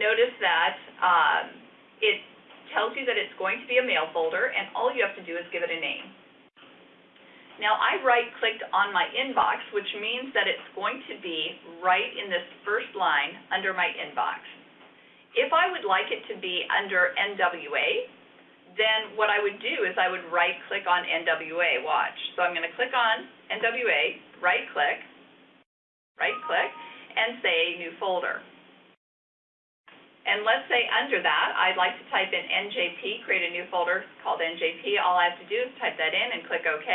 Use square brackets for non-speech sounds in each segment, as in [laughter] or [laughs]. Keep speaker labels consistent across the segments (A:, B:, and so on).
A: notice that um, it tells you that it's going to be a mail folder, and all you have to do is give it a name. Now, I right-clicked on my inbox, which means that it's going to be right in this first line under my inbox. If I would like it to be under NWA, then what I would do is I would right-click on NWA, watch. So I'm going to click on NWA, right-click, right-click, and say New Folder. And let's say under that, I'd like to type in NJP, create a new folder called NJP. All I have to do is type that in and click OK.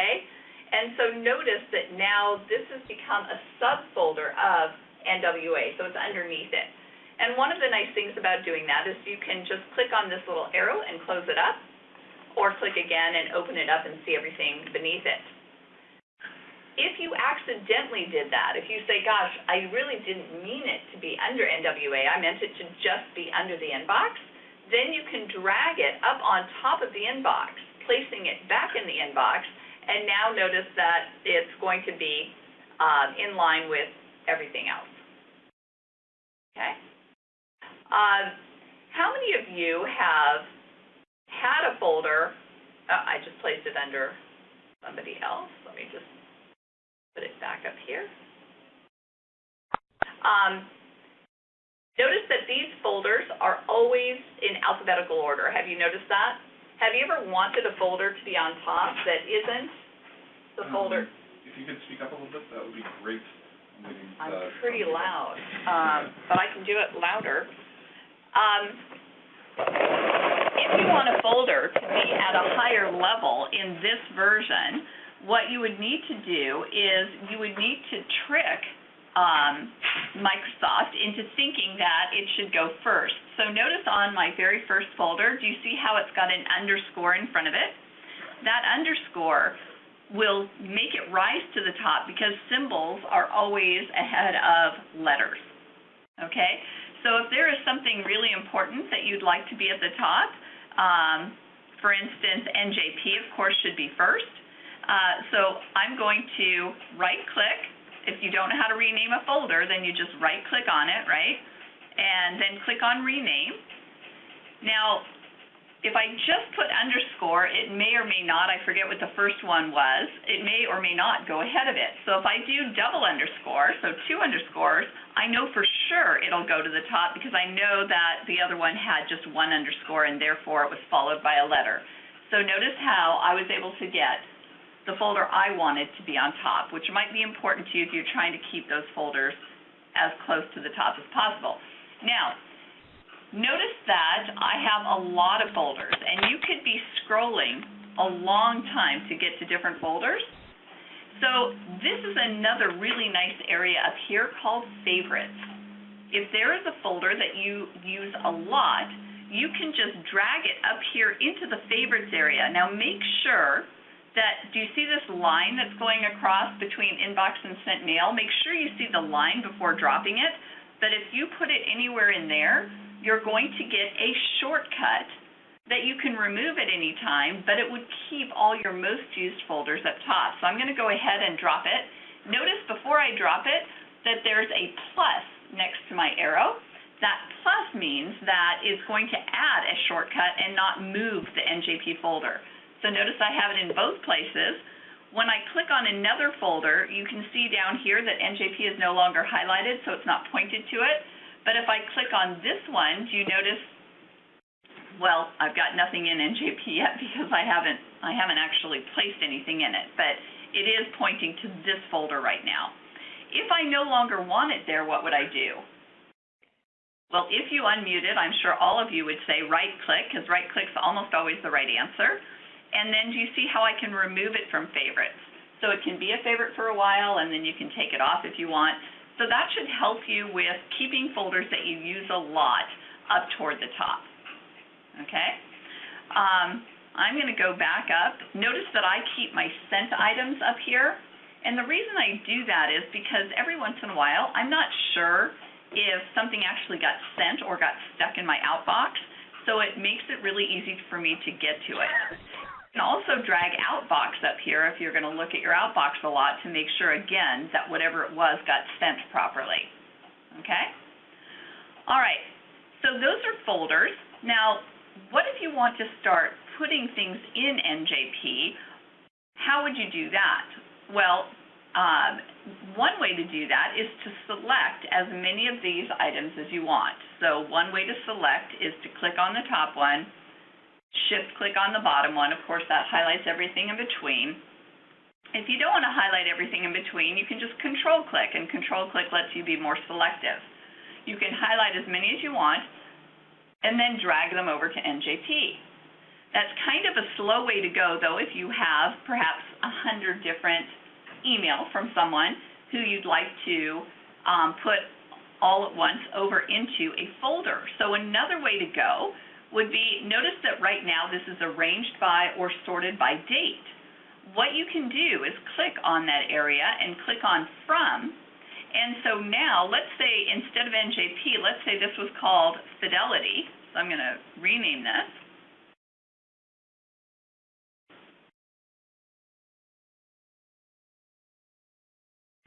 A: And so notice that now this has become a subfolder of NWA, so it's underneath it. And one of the nice things about doing that is you can just click on this little arrow and close it up, or click again and open it up and see everything beneath it. If you accidentally did that, if you say, gosh, I really didn't mean it to be under NWA, I meant it to just be under the inbox, then you can drag it up on top of the inbox, placing it back in the inbox, and now notice that it's going to be um, in line with everything else. Okay? Uh, how many of you have had a folder, uh, I just placed it under somebody else. Let me just put it back up here. Um, notice that these folders are always in alphabetical order. Have you noticed that? Have you ever wanted a folder to be on top that isn't the
B: Um,
A: folder?
B: If you could speak up a little bit, that would be great. I'm uh,
A: pretty loud, um, [laughs] but I can do it louder. Um, if you want a folder to be at a higher level in this version, what you would need to do is you would need to trick um, Microsoft into thinking that it should go first. So notice on my very first folder, do you see how it's got an underscore in front of it? That underscore will make it rise to the top because symbols are always ahead of letters. Okay? So if there is something really important that you'd like to be at the top, um, for instance, NJP, of course, should be first. Uh, so I'm going to right-click. If you don't know how to rename a folder, then you just right-click on it, right? And then click on Rename. Now, if I just put underscore, it may or may not, I forget what the first one was, it may or may not go ahead of it. So if I do double underscore, so two underscores, I know for sure it'll go to the top because I know that the other one had just one underscore and therefore it was followed by a letter. So notice how I was able to get the folder I wanted to be on top, which might be important to you if you're trying to keep those folders as close to the top as possible. Now, notice that I have a lot of folders, and you could be scrolling a long time to get to different folders. So this is another really nice area up here called favorites. If there is a folder that you use a lot, you can just drag it up here into the favorites area. Now make sure that, do you see this line that's going across between inbox and sent mail? Make sure you see the line before dropping it. But if you put it anywhere in there, you're going to get a shortcut that you can remove at any time, but it would keep all your most used folders up top. So I'm going to go ahead and drop it. Notice before I drop it that there's a plus next to my arrow. That plus means that it's going to add a shortcut and not move the NJP folder. So notice I have it in both places. When I click on another folder, you can see down here that NJP is no longer highlighted, so it's not pointed to it. But if I click on this one, do you notice, well, I've got nothing in NJP [laughs] yet because I haven't, I haven't actually placed anything in it, but it is pointing to this folder right now. If I no longer want it there, what would I do? Well, if you unmute it, I'm sure all of you would say right-click, because right-click's almost always the right answer. And then do you see how I can remove it from favorites? So it can be a favorite for a while, and then you can take it off if you want. So that should help you with keeping folders that you use a lot up toward the top. Okay? Um, I'm going to go back up. Notice that I keep my sent items up here. And the reason I do that is because every once in a while, I'm not sure if something actually got sent or got stuck in my outbox. So it makes it really easy for me to get to it. You can also drag outbox up here if you're going to look at your outbox a lot to make sure, again, that whatever it was got sent properly. Okay? All right. So those are folders. Now, what if you want to start putting things in NJP? How would you do that? Well, um, one way to do that is to select as many of these items as you want. So one way to select is to click on the top one, shift click on the bottom one. Of course, that highlights everything in between. If you don't want to highlight everything in between, you can just control click, and control click lets you be more selective. You can highlight as many as you want, and then drag them over to NJP. That's kind of a slow way to go, though, if you have perhaps a hundred different email from someone who you'd like to um, put all at once over into a folder. So another way to go would be, notice that right now this is arranged by or sorted by date. What you can do is click on that area and click on From. And so now, let's say instead of NJP, let's say this was called Fidelity. So I'm going to rename this.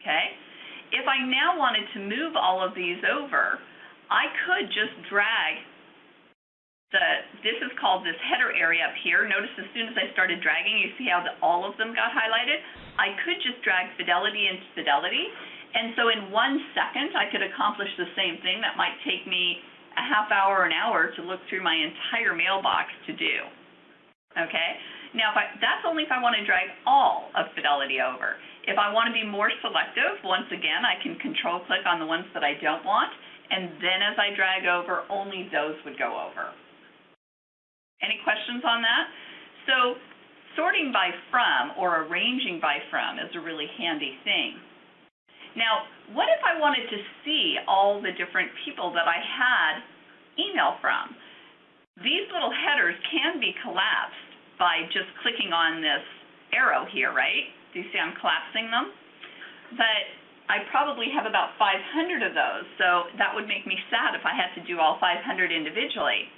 A: Okay? If I now wanted to move all of these over, I could just drag the, this is called this header area up here. Notice as soon as I started dragging, you see how the, all of them got highlighted? I could just drag Fidelity into Fidelity, and so in one second, I could accomplish the same thing that might take me a half hour, an hour to look through my entire mailbox to do. Okay? Now, I, that's only if I want to drag all of Fidelity over. If I want to be more selective, once again, I can control click on the ones that I don't want, and then as I drag over, only those would go over. Any questions on that? So sorting by from or arranging by from is a really handy thing. Now, what if I wanted to see all the different people that I had email from? These little headers can be collapsed by just clicking on this arrow here, right? Do you see I'm collapsing them? But I probably have about 500 of those, so that would make me sad if I had to do all 500 individually.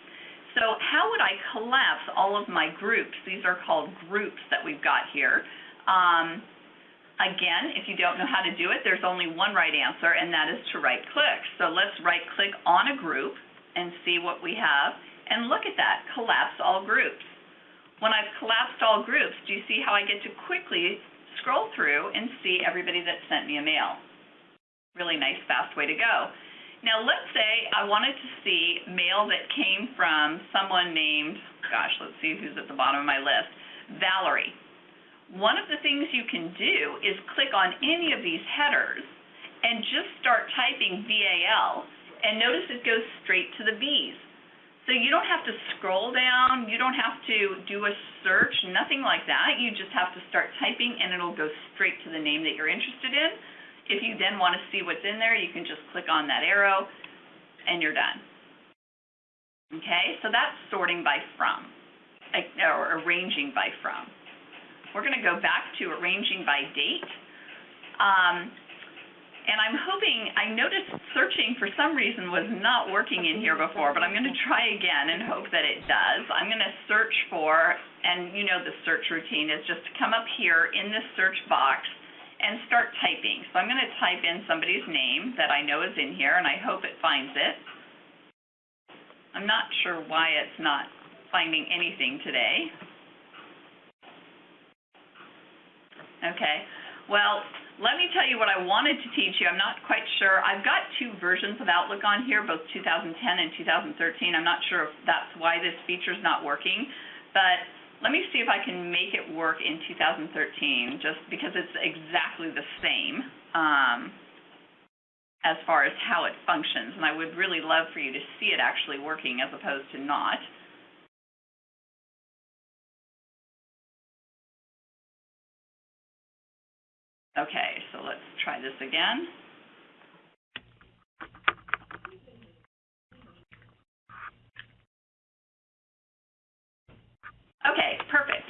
A: So how would I collapse all of my groups? These are called groups that we've got here. Um, again, if you don't know how to do it, there's only one right answer, and that is to right click. So let's right click on a group and see what we have. And look at that, collapse all groups. When I've collapsed all groups, do you see how I get to quickly scroll through and see everybody that sent me a mail. Really nice, fast way to go. Now, let's say I wanted to see mail that came from someone named, gosh, let's see who's at the bottom of my list, Valerie. One of the things you can do is click on any of these headers and just start typing VAL, and notice it goes straight to the V's. So you don't have to scroll down, you don't have to do a search, nothing like that. You just have to start typing and it'll go straight to the name that you're interested in. If you then want to see what's in there, you can just click on that arrow and you're done. Okay, so that's sorting by from, or arranging by from. We're going to go back to arranging by date. Um, and I'm hoping, I noticed searching for some reason was not working in here before, but I'm going to try again and hope that it does. I'm going to search for, and you know the search routine is just to come up here in this search box and start typing. So I'm going to type in somebody's name that I know is in here, and I hope it finds it. I'm not sure why it's not finding anything today. Okay, well, let me tell you what I wanted to teach you. I'm not quite sure. I've got two versions of Outlook on here, both 2010 and 2013. I'm not sure if that's why this feature is not working, but let me see if I can make it work in 2013, just because it's exactly the same um, as far as how it functions, and I would really love for you to see it actually working as opposed to not. Okay, so let's try this again. Okay, perfect.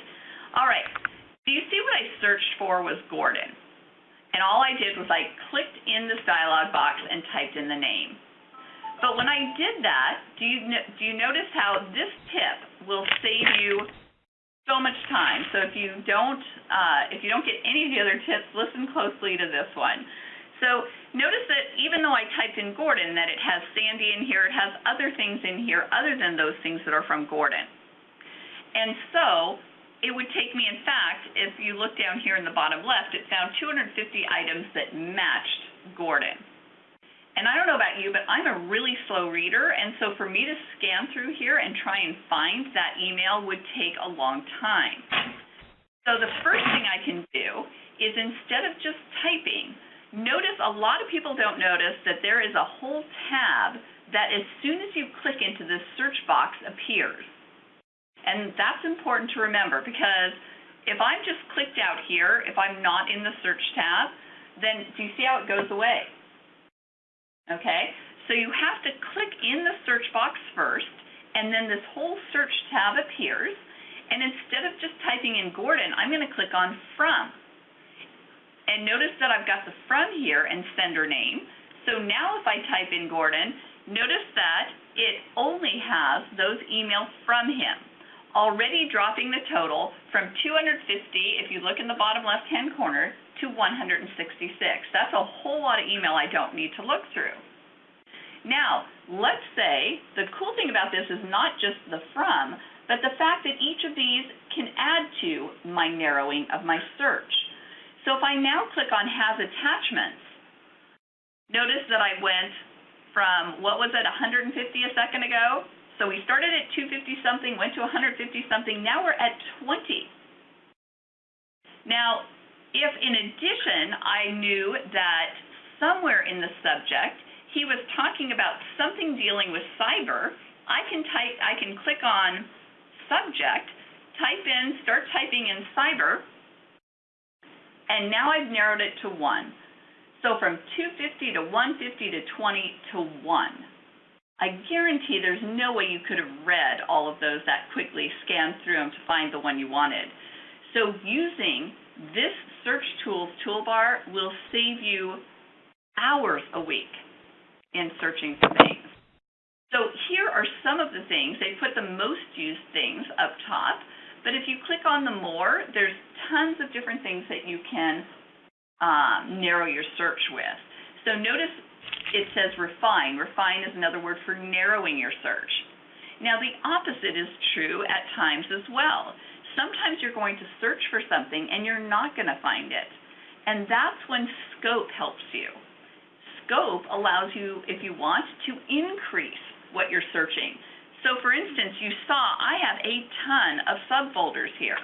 A: All right. Do you see what I searched for was Gordon? And all I did was I clicked in this dialog box and typed in the name. But when I did that, do you, do you notice how this tip will save you so much time. So if you don't uh, if you don't get any of the other tips, listen closely to this one. So notice that even though I typed in Gordon, that it has Sandy in here, it has other things in here other than those things that are from Gordon. And so it would take me, in fact, if you look down here in the bottom left, it found 250 items that matched Gordon. And I don't know about you, but I'm a really slow reader, and so for me to scan through here and try and find that email would take a long time. So the first thing I can do is instead of just typing, notice a lot of people don't notice that there is a whole tab that as soon as you click into this search box appears. And that's important to remember because if I'm just clicked out here, if I'm not in the search tab, then do you see how it goes away? Okay, so you have to click in the search box first, and then this whole search tab appears. And instead of just typing in Gordon, I'm going to click on From. And notice that I've got the from here and sender name. So now if I type in Gordon, notice that it only has those emails from him, already dropping the total from 250, if you look in the bottom left-hand corner, to 166. That's a whole lot of email I don't need to look through. Now, let's say the cool thing about this is not just the from, but the fact that each of these can add to my narrowing of my search. So if I now click on Has Attachments, notice that I went from, what was it, 150 a second ago? So we started at 250 something, went to 150 something, now we're at 20. Now, if in addition I knew that somewhere in the subject he was talking about something dealing with cyber, I can type, I can click on subject, type in, start typing in cyber, and now I've narrowed it to 1. So from 250 to 150 to 20 to 1. I guarantee there's no way you could have read all of those that quickly, scanned through them to find the one you wanted. So using this search tools toolbar will save you hours a week in searching for things. So here are some of the things. They put the most used things up top. But if you click on the more, there's tons of different things that you can um, narrow your search with. So notice it says refine. Refine is another word for narrowing your search. Now the opposite is true at times as well. Sometimes you're going to search for something and you're not going to find it. And that's when scope helps you. Scope allows you, if you want, to increase what you're searching. So for instance, you saw I have a ton of subfolders here.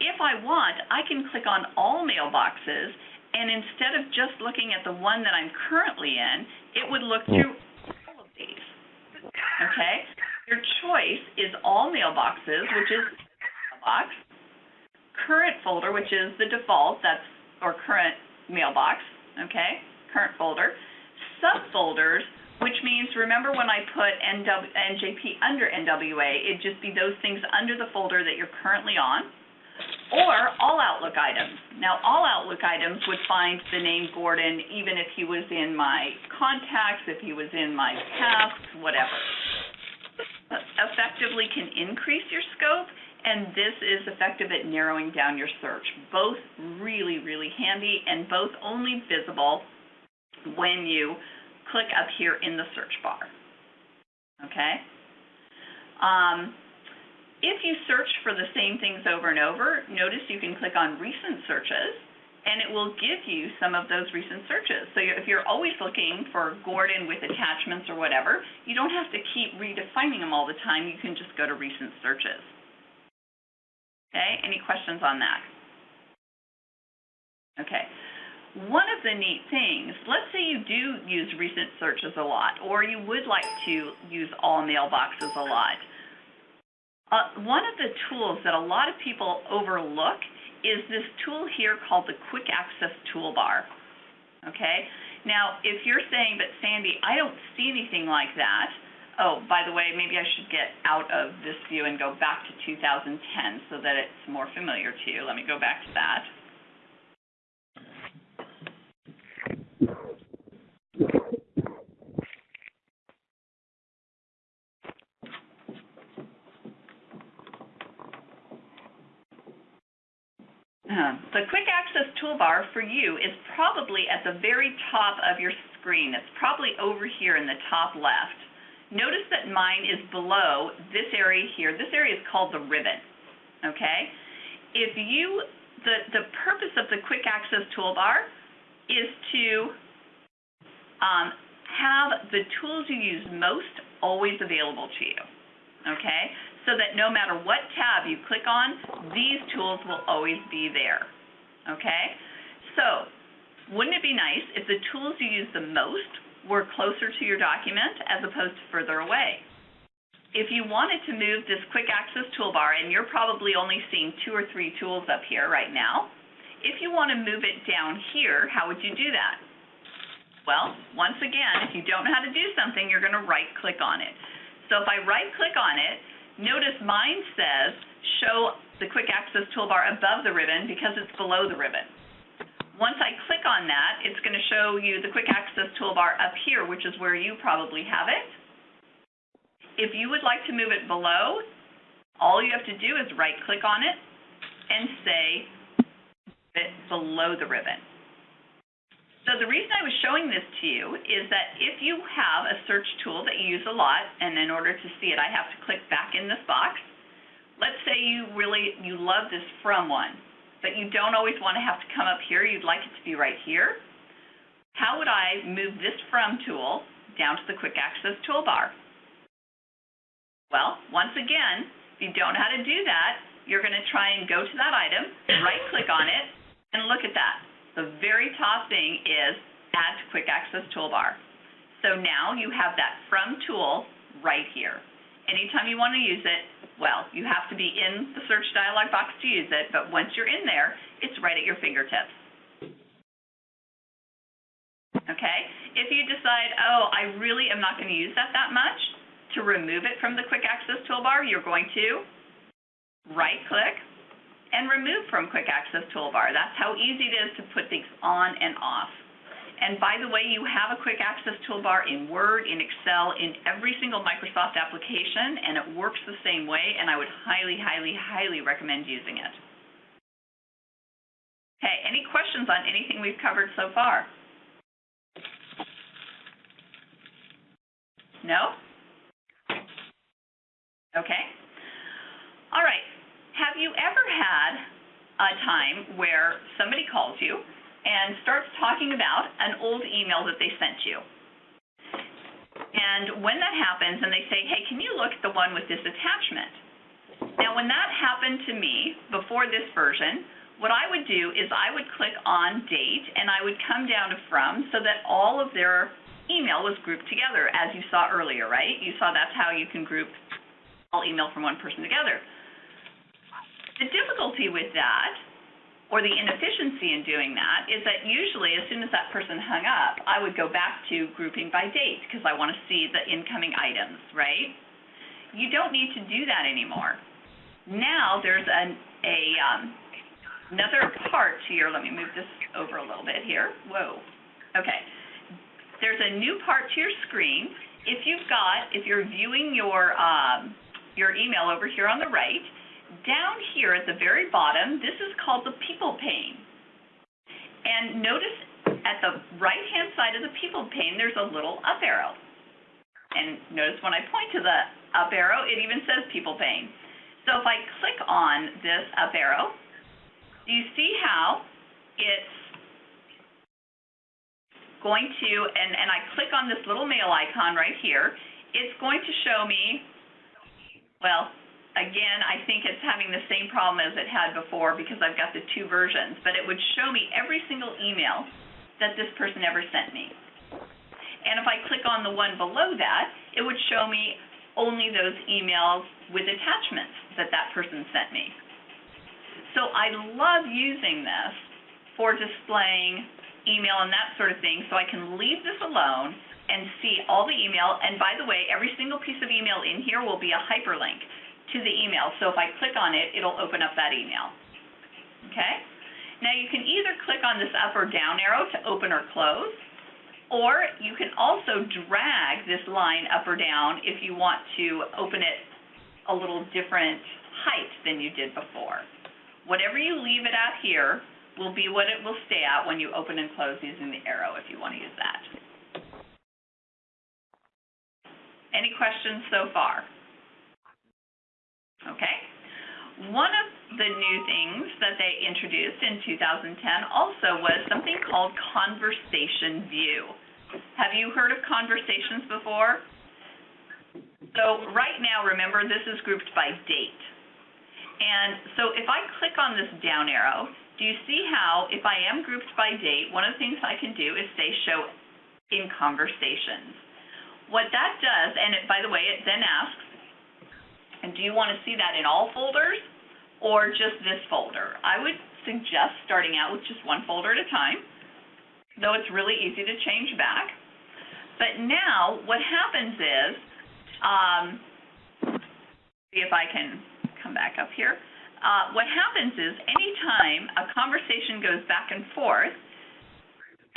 A: If I want, I can click on all mailboxes, and instead of just looking at the one that I'm currently in, it would look hmm. through all of these. Okay? Your choice is all mailboxes, which is mailbox, current folder, which is the default, that's or current mailbox, okay? Current folder. Subfolders which means remember when I put NW, NJP under NWA, it'd just be those things under the folder that you're currently on, or all Outlook items. Now, all Outlook items would find the name Gordon even if he was in my contacts, if he was in my tasks, whatever. Effectively can increase your scope, and this is effective at narrowing down your search. Both really, really handy, and both only visible when you click up here in the search bar. Okay? Um, if you search for the same things over and over, notice you can click on recent searches and it will give you some of those recent searches. So if you're always looking for Gordon with attachments or whatever, you don't have to keep redefining them all the time. You can just go to recent searches. Okay, any questions on that? Okay. One of the neat things, let's say you do use recent searches a lot, or you would like to use all mailboxes a lot. Uh, one of the tools that a lot of people overlook is this tool here called the Quick Access Toolbar. Okay? Now, if you're saying, but Sandy, I don't see anything like that, oh, by the way, maybe I should get out of this view and go back to 2010 so that it's more familiar to you. Let me go back to that. Uh, the quick access access toolbar for you is probably at the very top of your screen. It's probably over here in the top left. Notice that mine is below this area here. This area is called the ribbon, okay? If you, the, the purpose of the quick access toolbar is to um, have the tools you use most always available to you, okay? So that no matter what tab you click on, these tools will always be there, okay? So, wouldn't it be nice if the tools you use the most were closer to your document as opposed to further away? If you wanted to move this quick access toolbar, and you're probably only seeing two or three tools up here right now, if you want to move it down here, how would you do that? Well, once again, if you don't know how to do something, you're going to right-click on it. So if I right-click on it, notice mine says show the quick access toolbar above the ribbon because it's below the ribbon. Once I click on that, it's going to show you the quick access toolbar up here, which is where you probably have it. If you would like to move it below, all you have to do is right-click on it and say it below the ribbon. So the reason I was showing this to you is that if you have a search tool that you use a lot, and in order to see it, I have to click back in this box. Let's say you really, you love this from one, but you don't always want to have to come up here. You'd like it to be right here. How would I move this from tool down to the quick access toolbar? Well, once again, if you don't know how to do that, you're going to try and go to that item, right click on it, and look at that. The very top thing is Add to Quick Access Toolbar. So now you have that From tool right here. Anytime you want to use it, well, you have to be in the search dialog box to use it, but once you're in there, it's right at your fingertips. Okay? If you decide, oh, I really am not going to use that that much, to remove it from the Quick Access Toolbar, you're going to right-click, and remove from Quick Access Toolbar. That's how easy it is to put things on and off. And by the way, you have a Quick Access Toolbar in Word, in Excel, in every single Microsoft application, and it works the same way, and I would highly, highly, highly recommend using it. Okay, any questions on anything we've covered so far? No? Okay. All right. Have you ever had a time where somebody calls you and starts talking about an old email that they sent you? And when that happens and they say, hey, can you look at the one with this attachment? Now, when that happened to me before this version, what I would do is I would click on date and I would come down to from so that all of their email was grouped together, as you saw earlier, right? You saw that's how you can group all email from one person together. The difficulty with that, or the inefficiency in doing that, is that usually as soon as that person hung up, I would go back to grouping by date because I want to see the incoming items, right? You don't need to do that anymore. Now there's an, a um, another part to your, let me move this over a little bit here. Whoa. Okay. There's a new part to your screen. If you've got, if you're viewing your, um, your email over here on the right, down here at the very bottom, this is called the people pane. And notice at the right-hand side of the people pane, there's a little up arrow. And notice when I point to the up arrow, it even says people pane. So if I click on this up arrow, do you see how it's going to, and, and I click on this little mail icon right here, it's going to show me, well, again, I think it's having the same problem as it had before because I've got the two versions, but it would show me every single email that this person ever sent me. And if I click on the one below that, it would show me only those emails with attachments that that person sent me. So I love using this for displaying email and that sort of thing so I can leave this alone and see all the email. And by the way, every single piece of email in here will be a hyperlink to the email. So if I click on it, it'll open up that email. Okay? Now you can either click on this up or down arrow to open or close, or you can also drag this line up or down if you want to open it a little different height than you did before. Whatever you leave it at here will be what it will stay at when you open and close using the arrow if you want to use that. Any questions so far? Okay. One of the new things that they introduced in 2010 also was something called Conversation View. Have you heard of conversations before? So right now, remember, this is grouped by date. And so if I click on this down arrow, do you see how if I am grouped by date, one of the things I can do is say show in conversations. What that does, and it, by the way, it then asks, and do you want to see that in all folders or just this folder? I would suggest starting out with just one folder at a time, though it's really easy to change back. But now what happens is, um, see if I can come back up here. Uh, what happens is anytime a conversation goes back and forth,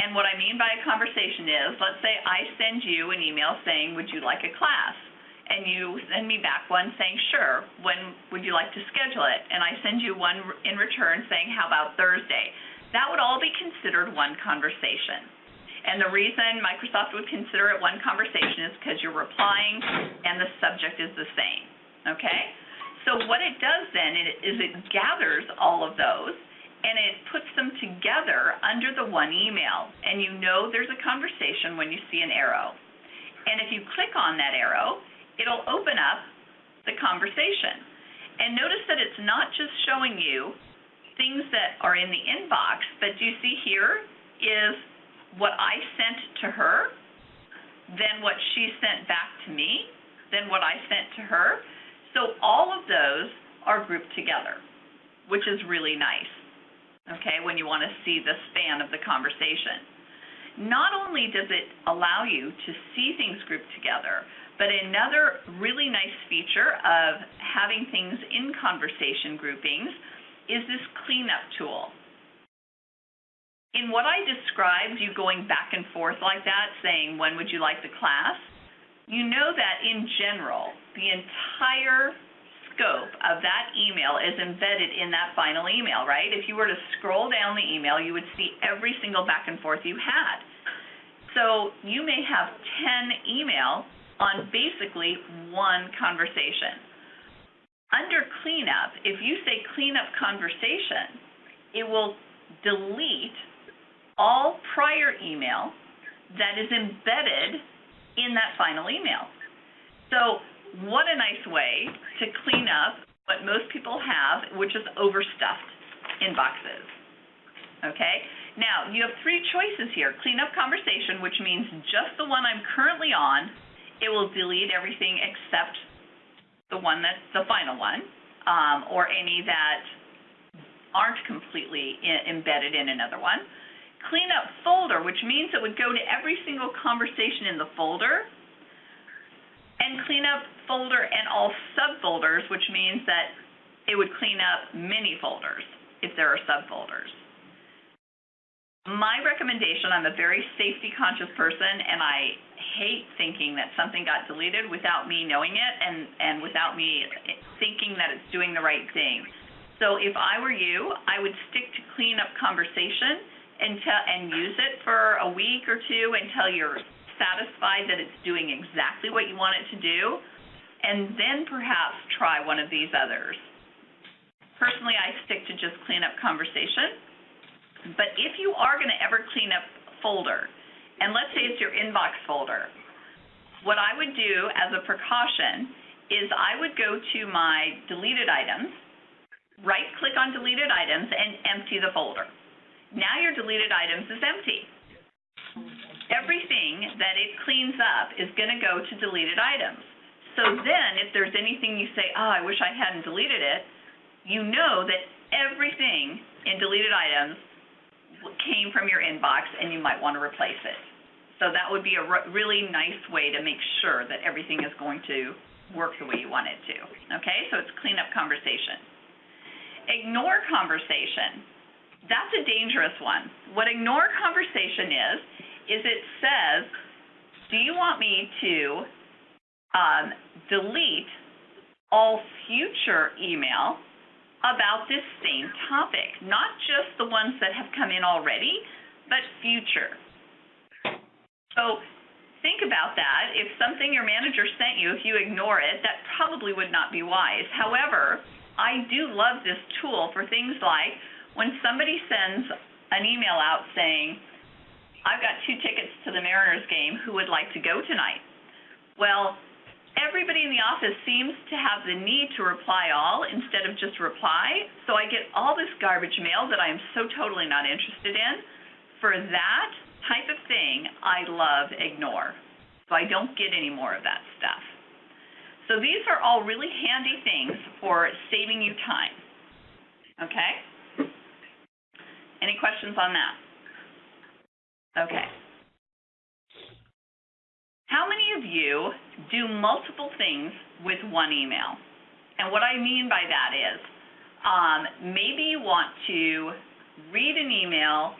A: and what I mean by a conversation is, let's say I send you an email saying, would you like a class? And you send me back one saying, sure, when would you like to schedule it? And I send you one in return saying, how about Thursday? That would all be considered one conversation. And the reason Microsoft would consider it one conversation is because you're replying and the subject is the same, okay? So what it does then is it gathers all of those and it puts them together under the one email. And you know there's a conversation when you see an arrow. And if you click on that arrow, it'll open up the conversation. And notice that it's not just showing you things that are in the inbox, but you see here is what I sent to her, then what she sent back to me, then what I sent to her. So all of those are grouped together, which is really nice, okay, when you want to see the span of the conversation. Not only does it allow you to see things grouped together, but another really nice feature of having things in conversation groupings is this cleanup tool. In what I described, you going back and forth like that, saying, when would you like the class? you know that in general, the entire scope of that email is embedded in that final email, right? If you were to scroll down the email, you would see every single back and forth you had. So you may have 10 emails on basically one conversation. Under cleanup, if you say cleanup conversation, it will delete all prior email that is embedded in that final email. So what a nice way to clean up what most people have, which is overstuffed inboxes. Okay? Now, you have three choices here. Clean up conversation, which means just the one I'm currently on, it will delete everything except the one that's the final one, um, or any that aren't completely embedded in another one Clean up folder, which means it would go to every single conversation in the folder, and clean up folder and all subfolders, which means that it would clean up many folders if there are subfolders. My recommendation, I'm a very safety conscious person and I hate thinking that something got deleted without me knowing it and, and without me thinking that it's doing the right thing. So if I were you, I would stick to clean up conversation until and use it for a week or two until you're satisfied that it's doing exactly what you want it to do, and then perhaps try one of these others. Personally, I stick to just clean up conversation. But if you are going to ever clean up a folder, and let's say it's your inbox folder, what I would do as a precaution is I would go to my deleted items, right click on deleted items, and empty the folder. Now your deleted items is empty. Everything that it cleans up is going to go to deleted items. So then if there's anything you say, oh, I wish I hadn't deleted it, you know that everything in deleted items came from your inbox and you might want to replace it. So that would be a really nice way to make sure that everything is going to work the way you want it to. Okay, so it's clean up conversation. Ignore conversation that's a dangerous one. What ignore conversation is, is it says, do you want me to um, delete all future email about this same topic, not just the ones that have come in already, but future. So think about that. If something your manager sent you, if you ignore it, that probably would not be wise. However, I do love this tool for things like when somebody sends an email out saying, I've got two tickets to the Mariners game, who would like to go tonight? Well, everybody in the office seems to have the need to reply all instead of just reply, so I get all this garbage mail that I am so totally not interested in. For that type of thing, I love ignore. So I don't get any more of that stuff. So these are all really handy things for saving you time. Okay? Any questions on that? Okay. How many of you do multiple things with one email? And what I mean by that is, um, maybe you want to read an email.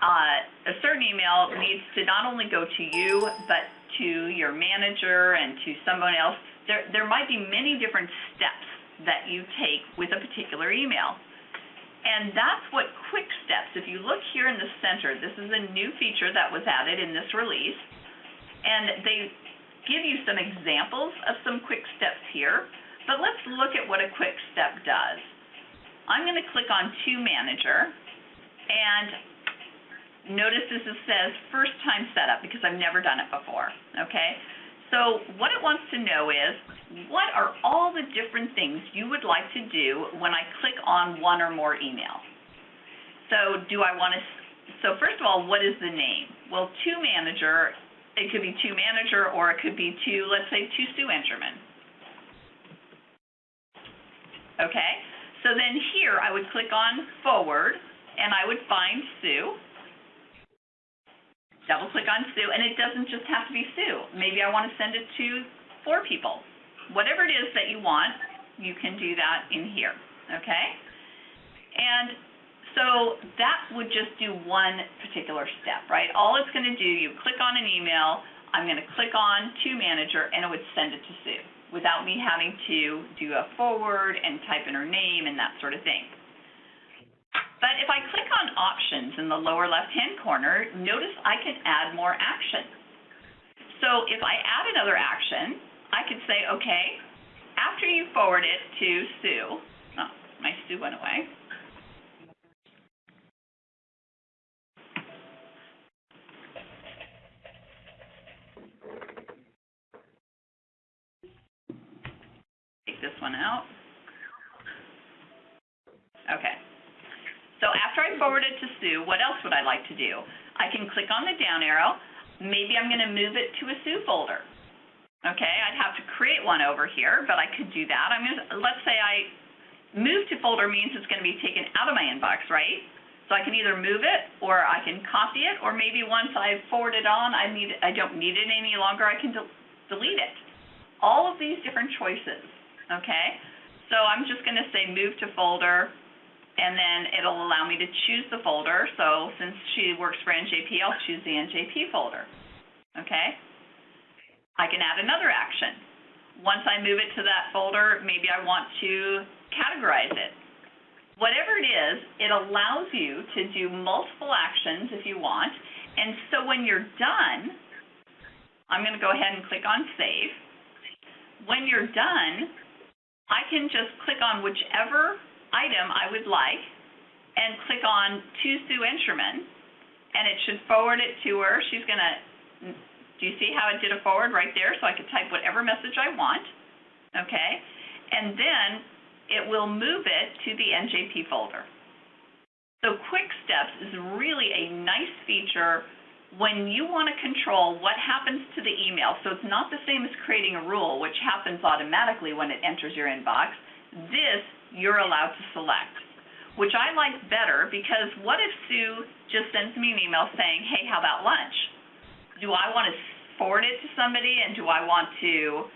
A: Uh, a certain email needs to not only go to you, but to your manager and to someone else. There, there might be many different steps that you take with a particular email. And that's what quick steps, if you look here in the center, this is a new feature that was added in this release. And they give you some examples of some quick steps here. But let's look at what a quick step does. I'm going to click on To Manager. And notice this is- says First Time Setup because I've never done it before. Okay? So what it wants to know is, what are all the different things you would like to do when I click on one or more email? So do I want to, so first of all, what is the name? Well, to manager, it could be to manager or it could be to, let's say, to Sue Engerman. Okay, so then here I would click on forward and I would find Sue double click on Sue, and it doesn't just have to be Sue. Maybe I want to send it to four people. Whatever it is that you want, you can do that in here, okay? And so that would just do one particular step, right? All it's going to do, you click on an email, I'm going to click on to manager, and it would send it to Sue without me having to do a forward and type in her name and that sort of thing. But if I click on options in the lower left-hand corner, notice I can add more action. So if I add another action, I could say, okay, after you forward it to Sue, oh, my Sue went away. Take this one out. Okay. So after I forward it to Sue, what else would I like to do? I can click on the down arrow. Maybe I'm going to move it to a Sue folder. Okay, I'd have to create one over here, but I could do that. I'm going to, let's say I move to folder means it's going to be taken out of my inbox, right? So I can either move it or I can copy it, or maybe once I forward it on, I need I don't need it any longer. I can del delete it. All of these different choices. Okay, so I'm just going to say move to folder, and then it'll allow me to choose the folder. So since she works for NJP, I'll choose the NJP folder. Okay? I can add another action. Once I move it to that folder, maybe I want to categorize it. Whatever it is, it allows you to do multiple actions if you want. And so when you're done, I'm going to go ahead and click on Save. When you're done, I can just click on whichever item I would like and click on to Sue Encherman, and it should forward it to her. She's going to, do you see how it did a forward right there? So I could type whatever message I want, okay? And then it will move it to the NJP folder. So Quick Steps is really a nice feature when you want to control what happens to the email. So it's not the same as creating a rule, which happens automatically when it enters your inbox. This you're allowed to select, which I like better because what if Sue just sends me an email saying, hey, how about lunch? Do I want to forward it to somebody and do I want to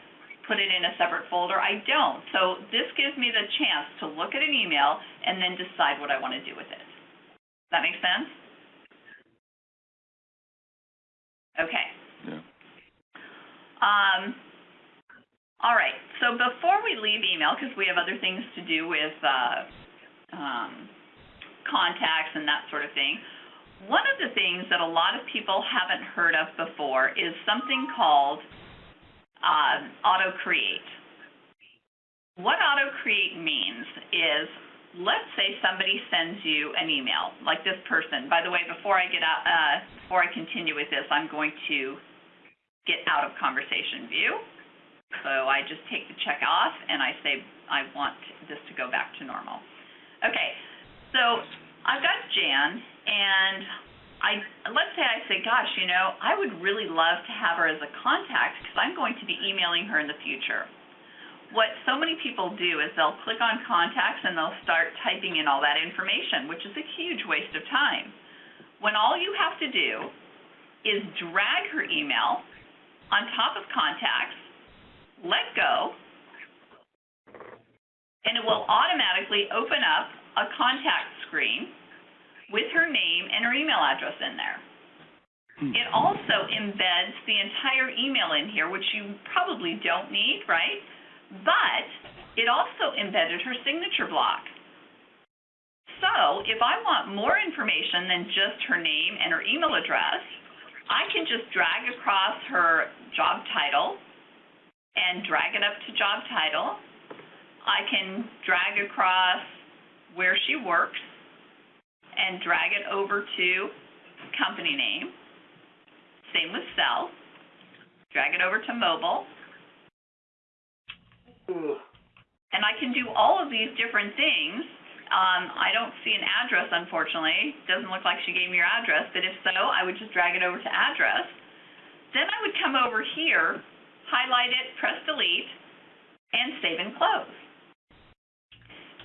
A: put it in a separate folder? I don't. So this gives me the chance to look at an email and then decide what I want to do with it. Does that make sense? Okay.
B: Yeah.
A: Um, All right, so before we leave email, because we have other things to do with uh, um, contacts and that sort of thing, one of the things that a lot of people haven't heard of before is something called um, auto create. What auto create means is, let's say somebody sends you an email, like this person. By the way, before I get out, uh, before I continue with this, I'm going to get out of conversation view. So I just take the check off and I say I want this to go back to normal. Okay, so I've got Jan and I let's say I say, gosh, you know, I would really love to have her as a contact because I'm going to be emailing her in the future. What so many people do is they'll click on contacts and they'll start typing in all that information, which is a huge waste of time. When all you have to do is drag her email on top of contacts, let go, and it will automatically open up a contact screen with her name and her email address in there. Hmm. It also embeds the entire email in here, which you probably don't need, right? But it also embedded her signature block. So if I want more information than just her name and her email address, I can just drag across her job title and drag it up to job title. I can drag across where she works and drag it over to company name. Same with cell. Drag it over to mobile. And I can do all of these different things. Um, I don't see an address, unfortunately. Doesn't look like she gave me your address, but if so, I would just drag it over to address. Then I would come over here, highlight it, press delete, and save and close.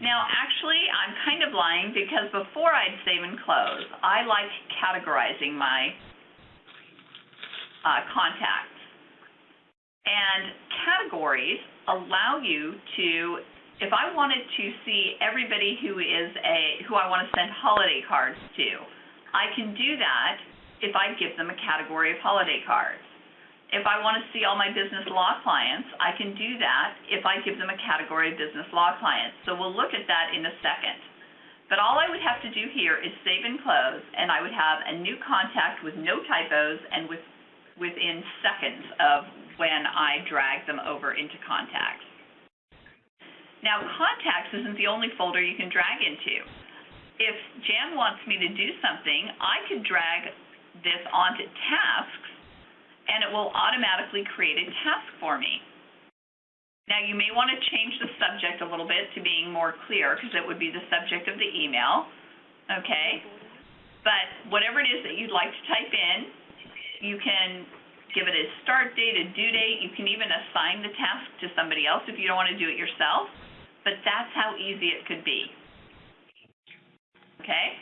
A: Now, actually, I'm kind of lying because before I'd save and close, I like categorizing my uh, contacts. And categories allow you to, if I wanted to see everybody who is a, who I want to send holiday cards to, I can do that if I give them a category of holiday cards. If I want to see all my business law clients, I can do that if I give them a category of business law clients. So we'll look at that in a second. But all I would have to do here is save and close, and I would have a new contact with no typos and with, within seconds of when I drag them over into contacts. Now, contacts isn't the only folder you can drag into. If Jan wants me to do something, I could drag this onto tasks and it will automatically create a task for me. Now, you may want to change the subject a little bit to being more clear because it would be the subject of the email, okay? But whatever it is that you'd like to type in, you can give it a start date, a due date. You can even assign the task to somebody else if you don't want to do it yourself. But that's how easy it could be. Okay?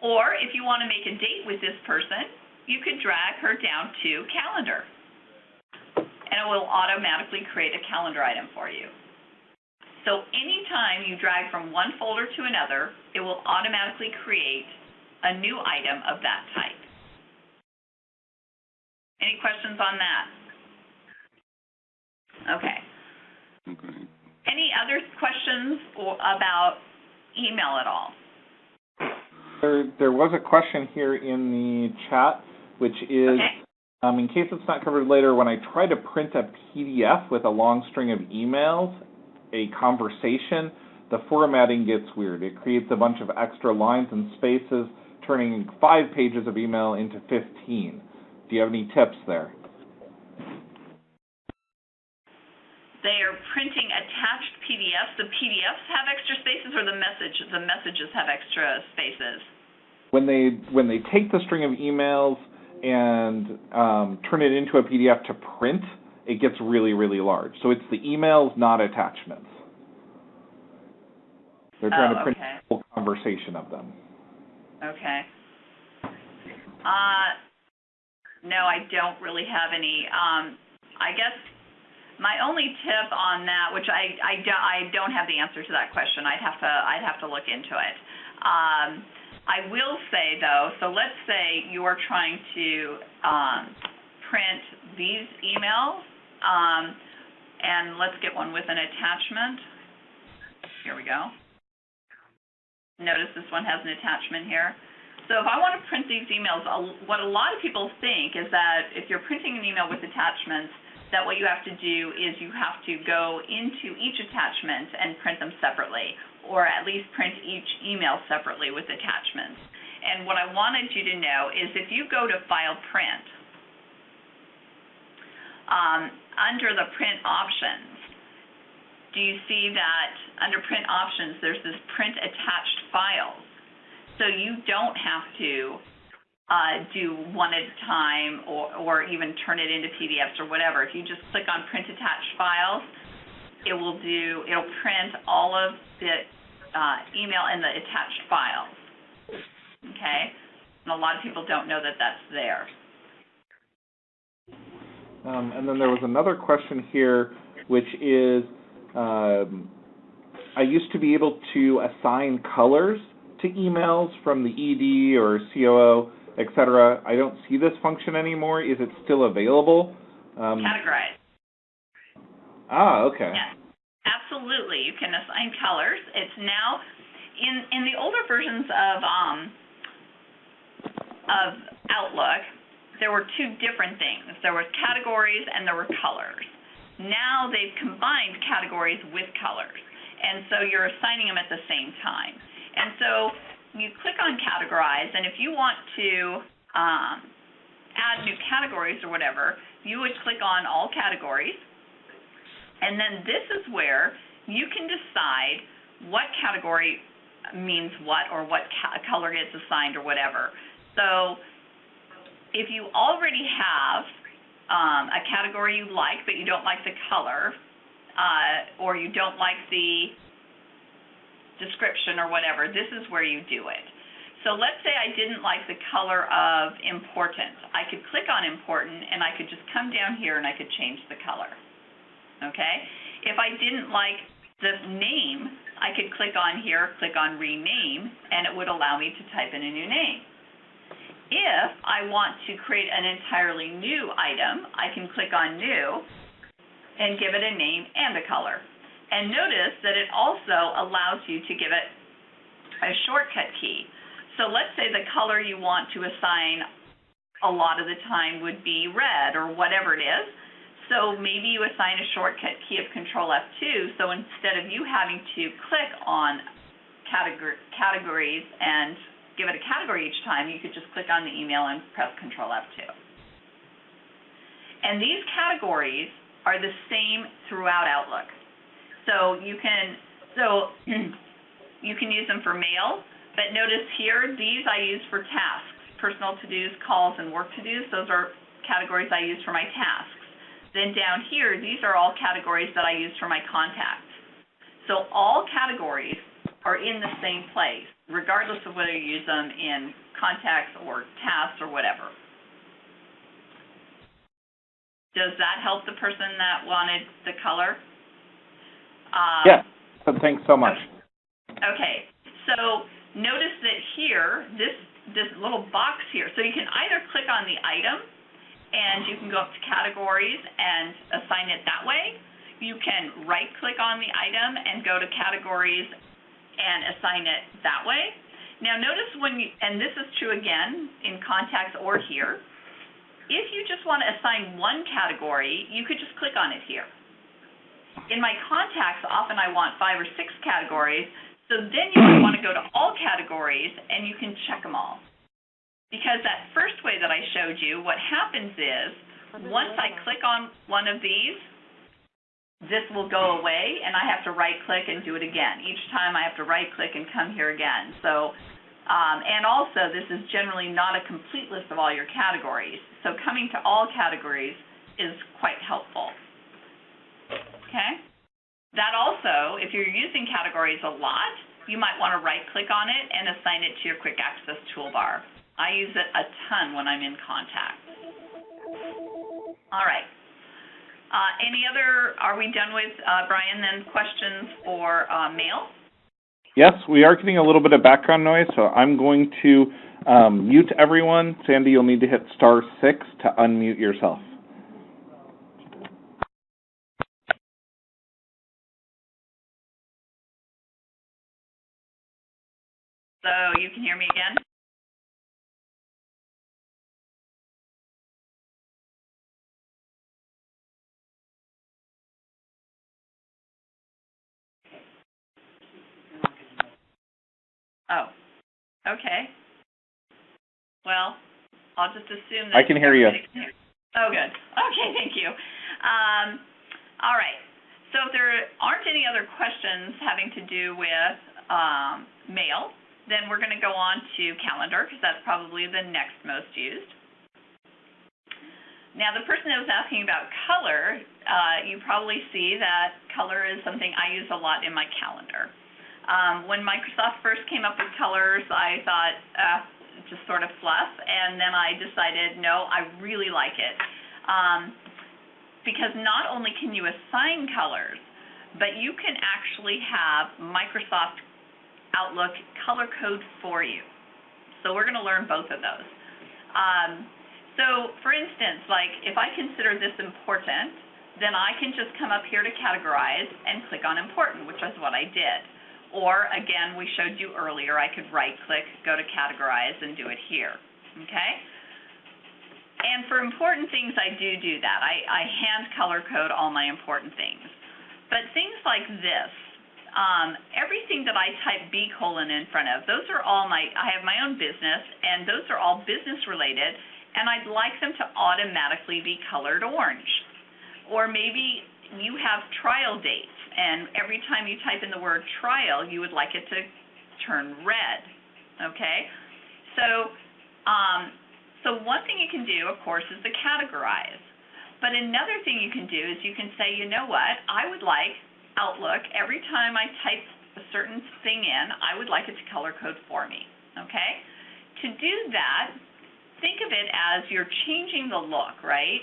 A: Or if you want to make a date with this person, you could drag her down to calendar. And it will automatically create a calendar item for you. So anytime you drag from one folder to another, it will automatically create a new item of that type. Any questions on that? Okay.
C: Okay.
A: Any other questions or about email at all?
D: There, there was a question here in the chat, which is,
A: Okay.
D: um, in case it's not covered later, when I try to print a PDF with a long string of emails, a conversation, the formatting gets weird. It creates a bunch of extra lines and spaces, turning five pages of email into 15. Do you have any tips there?
A: They are printing attached PDFs. The PDFs have extra spaces or the message, the messages have extra spaces?
D: When they when they take the string of emails and um, turn it into a PDF to print, it gets really really large. So it's the emails, not attachments. They're trying
A: Oh,
D: to print
A: okay.
D: a whole conversation of them.
A: Okay. Uh, no, I don't really have any. Um, I guess my only tip on that, which I, I, do, I don't have the answer to that question. I'd have to I'd have to look into it. Um, I will say though, so let's say you are trying to um, print these emails, um, And let's get one with an attachment. Here we go. Notice this one has an attachment here. So if I want to print these emails, what a lot of people think is that if you're printing an email with attachments, that what you have to do is you have to go into each attachment and print them separately, or at least print each email separately with attachments. And what I wanted you to know is if you go to File Print, um, under the print options, do you see that under print options, there's this print attached files? So you don't have to uh, do one at a time or, or even turn it into PDFs or whatever. If you just click on print attached files, it will do, it'll print all of the uh, email in the attached files. Okay? And a lot of people don't know that that's there.
D: Um, and then there was another question here, which is, um, I used to be able to assign colors to emails from the ED or COO, et cetera. I don't see this function anymore. Is it still available? Um,
A: Categorize.
D: ah, okay.
A: Yes, absolutely. You can assign colors. It's now in in the older versions of um of Outlook, there were two different things. There were categories and there were colors. Now they've combined categories with colors. And so you're assigning them at the same time. And so you click on categorize and if you want to um, add new categories or whatever, you would click on all categories and then this is where you can decide what category means what or what ca- color gets assigned or whatever. So if you already have um, a category you like but you don't like the color, uh, or you don't like the description or whatever, this is where you do it. So let's say I didn't like the color of important. I could click on important and I could just come down here and I could change the color okay? If I didn't like the name, I could click on here, click on rename, and it would allow me to type in a new name. If I want to create an entirely new item, I can click on new and give it a name and a color. And notice that it also allows you to give it a shortcut key. So let's say the color you want to assign a lot of the time would be red or whatever it is. So maybe you assign a shortcut key of Control F2, so instead of you having to click on categor- categories and give it a category each time, you could just click on the email and press Control F2. And these categories are the same throughout Outlook. So you can so [clears throat] you can use them for mail, but notice here these I use for tasks, personal to-dos, calls, and work to-dos. Those are categories I use for my tasks. Then down here, these are all categories that I use for my contacts. So all categories are in the same place, regardless of whether you use them in contacts or tasks or whatever. Does that help the person that wanted the color? Um,
D: Yes, but thanks so much.
A: Okay, so notice that here, this, this little box here, so you can either click on the item and you can go up to categories and assign it that way. You can right-click on the item and go to categories and assign it that way. Now notice when you, and this is true again in contacts or here, if you just want to assign one category, you could just click on it here. In my contacts, often I want five or six categories, so then you might want to go to all categories and you can check them all. Because that first way that I showed you, what happens is, once I click on one of these, this will go away and I have to right click and do it again. Each time I have to right click and come here again. So, um, and also this is generally not a complete list of all your categories. So coming to all categories is quite helpful. Okay? That also, if you're using categories a lot, you might want to right click on it and assign it to your quick access toolbar. I use it a ton when I'm in contact. All right. Uh, any other, are we done with, uh, Brian, then questions for, uh, mail?
D: Yes, we are getting a little bit of background noise, so I'm going to um, mute everyone. Sandy, you'll need to hit star six to unmute yourself.
A: You can hear me again? Oh, okay. Well, I'll just assume that.
D: I can hear you.
A: can hear- Oh, good. Okay, thank you. Um, all right. So if there aren't any other questions having to do with, um, mail, then we're gonna go on to calendar, because that's probably the next most used. Now, the person that was asking about color, uh, you probably see that color is something I use a lot in my calendar. Um, when Microsoft first came up with colors, I thought, uh, just sort of fluff, and then I decided, no, I really like it. Um, because not only can you assign colors, but you can actually have Microsoft Outlook color code for you. So we're going to learn both of those. Um, so, for instance, like if I consider this important, then I can just come up here to categorize and click on important, which is what I did. Or again, we showed you earlier, I could right click, go to categorize and do it here. Okay? And for important things, I do do that. I, I hand color code all my important things. But things like this, um, everything that I type B colon in front of, those are all my, I have my own business, and those are all business related, and I'd like them to automatically be colored orange. Or maybe you have trial dates, and every time you type in the word trial, you would like it to turn red. Okay? So, um, so one thing you can do, of course, is to categorize. But another thing you can do is you can say, you know what, I would like Outlook, every time I type a certain thing in, I would like it to color code for me. Okay? To do that, think of it as you're changing the look, right?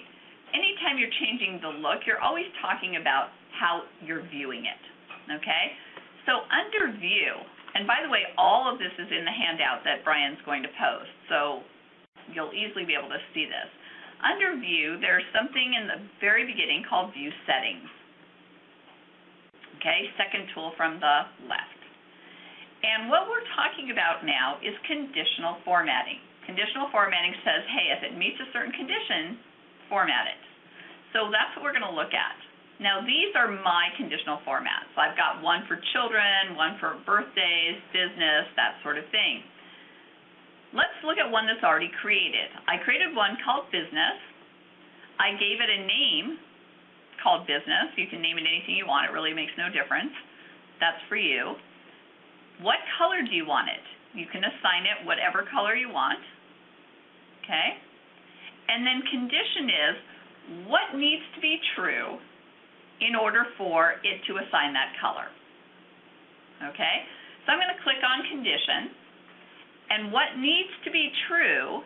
A: Anytime you're changing the look, you're always talking about how you're viewing it. Okay? So under view, and by the way, all of this is in the handout that Brian's going to post, so you'll easily be able to see this. Under view, there's something in the very beginning called view settings. Okay, second tool from the left. And what we're talking about now is conditional formatting. Conditional formatting says, hey, if it meets a certain condition, format it. So that's what we're going to look at. Now, these are my conditional formats. I've got one for children, one for birthdays, business, that sort of thing. Let's look at one that's already created. I created one called business. I gave it a name called business. You can name it anything you want. It really makes no difference. That's for you. What color do you want it? You can assign it whatever color you want. Okay? And then condition is what needs to be true in order for it to assign that color. Okay? So I'm going to click on condition. And what needs to be true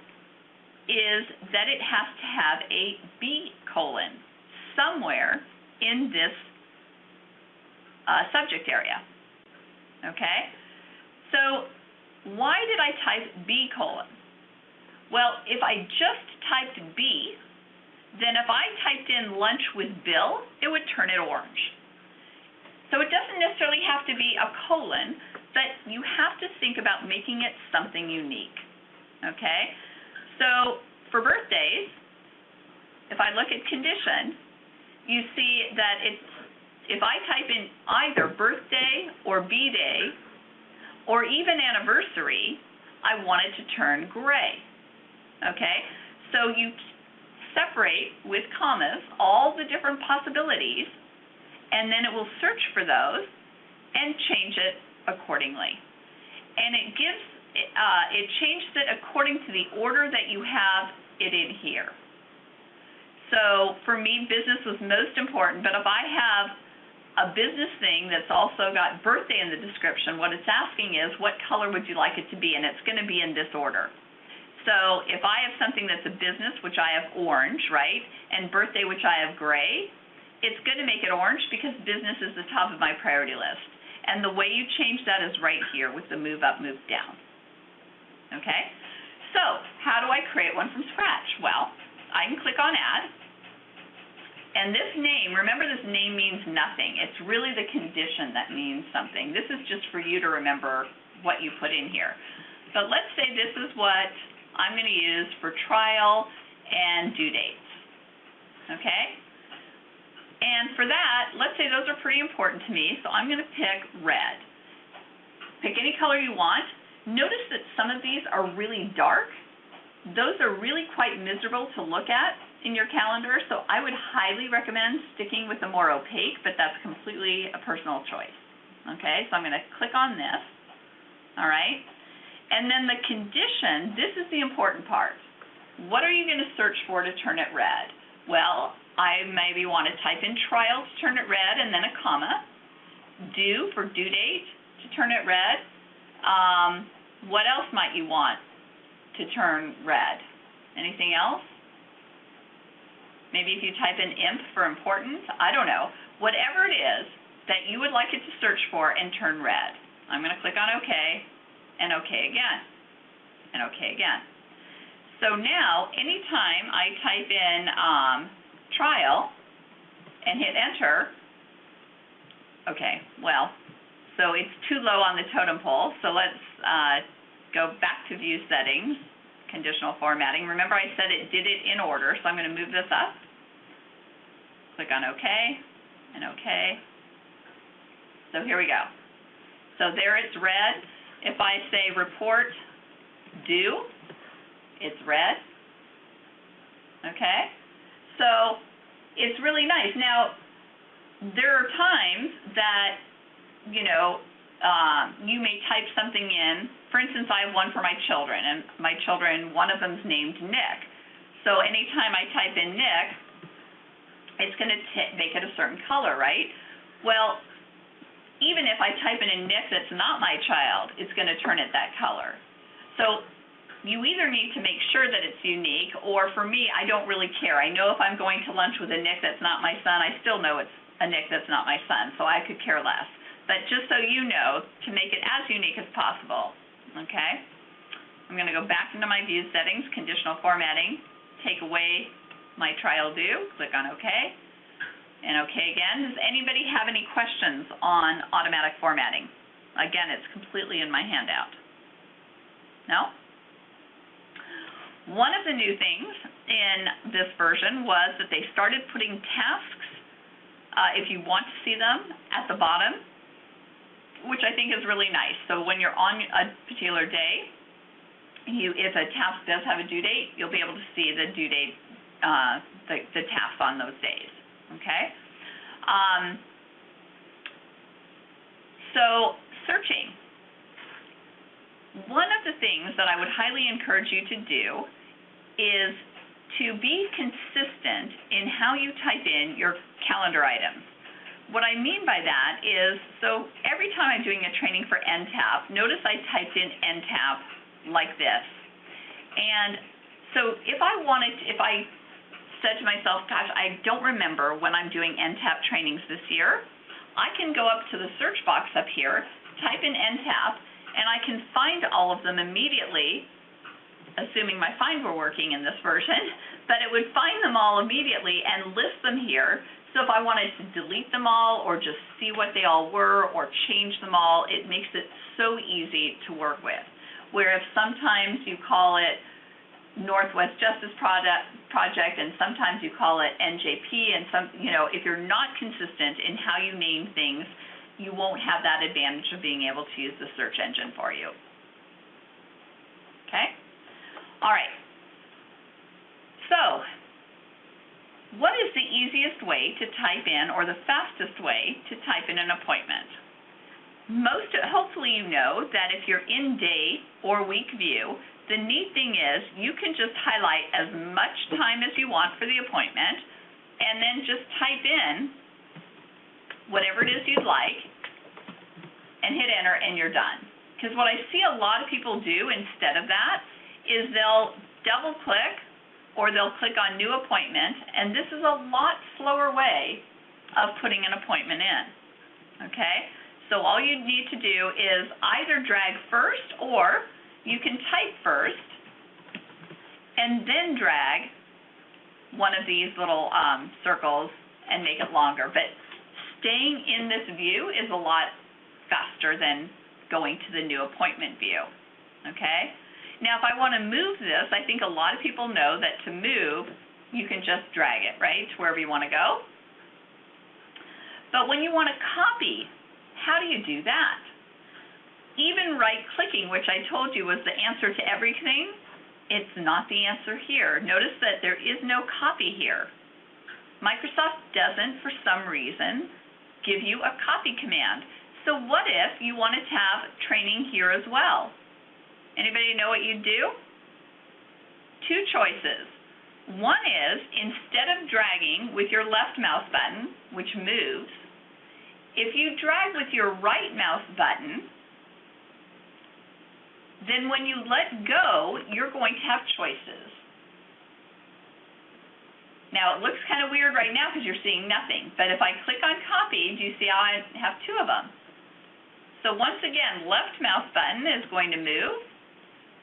A: is that it has to have a B colon somewhere in this uh, subject area. Okay? So why did I type B colon? Well, if I just typed B, then if I typed in lunch with Bill, it would turn it orange. So it doesn't necessarily have to be a colon, but you have to think about making it something unique. Okay? So for birthdays, if I look at condition, you see that it's if I type in either birthday or B-day or even anniversary, I want it to turn gray. Okay? So you separate with commas all the different possibilities, and then it will search for those and change it accordingly. And it gives, uh, it changes it according to the order that you have it in here. So for me, business was most important, but if I have a business thing that's also got birthday in the description, what it's asking is what color would you like it to be, and it's going to be in this order. So if I have something that's a business, which I have orange, right, and birthday, which I have gray, it's going to make it orange because business is the top of my priority list. And the way you change that is right here with the move up, move down. Okay? So, how do I create one from scratch? Well, I can click on add. And this name, remember this name means nothing. It's really the condition that means something. This is just for you to remember what you put in here. But let's say this is what I'm going to use for trial and due dates. Okay? And for that, let's say those are pretty important to me, so I'm going to pick red. Pick any color you want. Notice that some of these are really dark. Those are really quite miserable to look at in your calendar, so I would highly recommend sticking with the more opaque, but that's completely a personal choice. Okay, so I'm going to click on this. All right. And then the condition, this is the important part. What are you going to search for to turn it red? Well, I maybe want to type in trial to turn it red and then a comma. Due for due date to turn it red. Um, what else might you want to turn red? Anything else? Maybe if you type in imp for important, I don't know. Whatever it is that you would like it to search for and turn red. I'm going to click on OK and OK again and OK again. So now, anytime I type in um, trial and hit enter, okay, well, so it's too low on the totem pole, so let's uh, go back to view settings, conditional formatting. Remember I said it did it in order, so I'm going to move this up. Click on OK and OK. So here we go. So there it's red. If I say report due, it's red. Okay? So it's really nice. Now, there are times that, you know, um, you may type something in. For instance, I have one for my children, and my children, one of them's named Nick. So anytime I type in Nick, it's going to make it a certain color, right? Well, even if I type in a Nick that's not my child, it's going to turn it that color. So you either need to make sure that it's unique, or for me, I don't really care. I know if I'm going to lunch with a Nick that's not my son, I still know it's a Nick that's not my son, so I could care less. But just so you know, to make it as unique as possible, okay? I'm going to go back into my view settings, conditional formatting, take away my trial due, click on OK, and OK again. Does anybody have any questions on automatic formatting? Again, it's completely in my handout. No? One of the new things in this version was that they started putting tasks, uh, if you want to see them, at the bottom, which I think is really nice. So when you're on a particular day, you, if a task does have a due date, you'll be able to see the due date, uh, the, the tasks on those days. Okay? Um, so searching. One of the things that I would highly encourage you to do is to be consistent in how you type in your calendar items. What I mean by that is, so every time I'm doing a training for NTAP, notice I typed in NTAP like this. And so if I wanted, if I said to myself, gosh, I don't remember when I'm doing NTAP trainings this year, I can go up to the search box up here, type in NTAP, and I can find all of them immediately assuming my find were working in this version, [laughs] but it would find them all immediately and list them here. So if I wanted to delete them all or just see what they all were or change them all, it makes it so easy to work with. Where if sometimes you call it Northwest Justice Project, project and sometimes you call it NJP and some, you know, if you're not consistent in how you name things, you won't have that advantage of being able to use the search engine for you. Okay? All right. So, what is the easiest way to type in or the fastest way to type in an appointment? Most, hopefully you know that if you're in day or week view, the neat thing is you can just highlight as much time as you want for the appointment and then just type in whatever it is you'd like and hit enter and you're done. Because what I see a lot of people do instead of that is they'll double click or they'll click on new appointment and this is a lot slower way of putting an appointment in. Okay? So all you need to do is either drag first or you can type first and then drag one of these little um, circles and make it longer. But staying in this view is a lot faster than going to the new appointment view. okay? Now, if I want to move this, I think a lot of people know that to move, you can just drag it, right, to wherever you want to go. But when you want to copy, how do you do that? Even right-clicking, which I told you was the answer to everything, it's not the answer here. Notice that there is no copy here. Microsoft doesn't, for some reason, give you a copy command. So what if you wanted to have training here as well? Anybody know what you'd do? Two choices. One is, instead of dragging with your left mouse button, which moves, if you drag with your right mouse button, then when you let go, you're going to have choices. Now, it looks kind of weird right now because you're seeing nothing, but if I click on copy, do you see how I have two of them? So once again, left mouse button is going to move,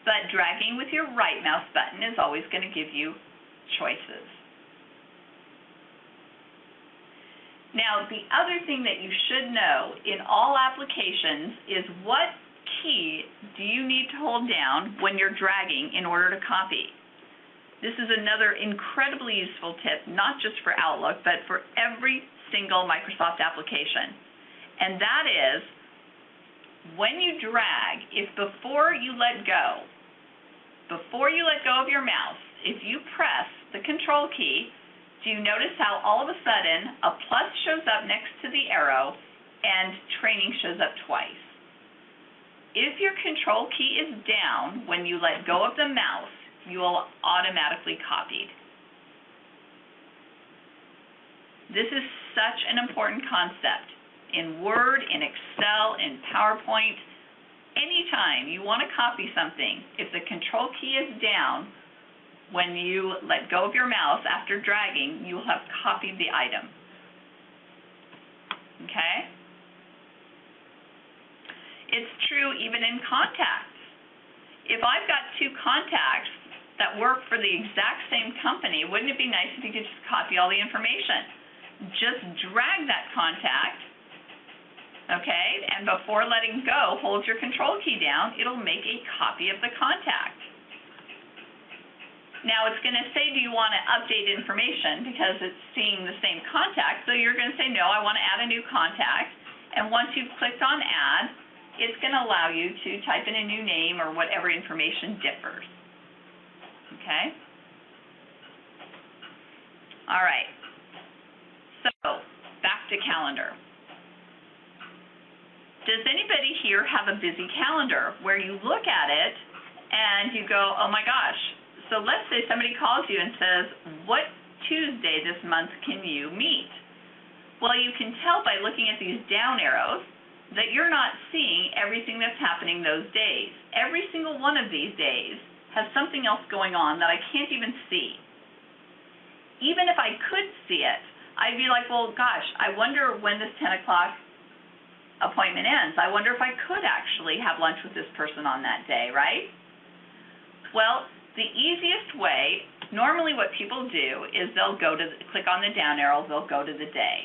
A: but dragging with your right mouse button is always going to give you choices. Now, the other thing that you should know in all applications is what key do you need to hold down when you're dragging in order to copy. This is another incredibly useful tip, not just for Outlook, but for every single Microsoft application. And that is, when you drag, if before you let go, before you let go of your mouse, if you press the control key, do you notice how all of a sudden a plus shows up next to the arrow and training shows up twice? If your control key is down when you let go of the mouse, you will automatically copied. This is such an important concept. In Word, in Excel, in PowerPoint, anytime you want to copy something, if the control key is down, when you let go of your mouse after dragging, you will have copied the item. Okay? It's true even in contacts. If I've got two contacts that work for the exact same company, wouldn't it be nice if you could just copy all the information? Just drag that contact, okay, and before letting go, hold your control key down. It'll make a copy of the contact. Now it's going to say, do you want to update information because it's seeing the same contact. So you're going to say, no, I want to add a new contact. And once you've clicked on add, it's going to allow you to type in a new name or whatever information differs. Okay? All right. So back to calendar. Does anybody here have a busy calendar where you look at it and you go, oh my gosh, so let's say somebody calls you and says, what Tuesday this month can you meet? Well, you can tell by looking at these down arrows that you're not seeing everything that's happening those days. Every single one of these days has something else going on that I can't even see. Even if I could see it, I'd be like, well, gosh, I wonder when this 10 o'clock appointment ends. I wonder if I could actually have lunch with this person on that day, right? Well, the easiest way, normally what people do is they'll go to, click on the down arrow, they'll go to the day.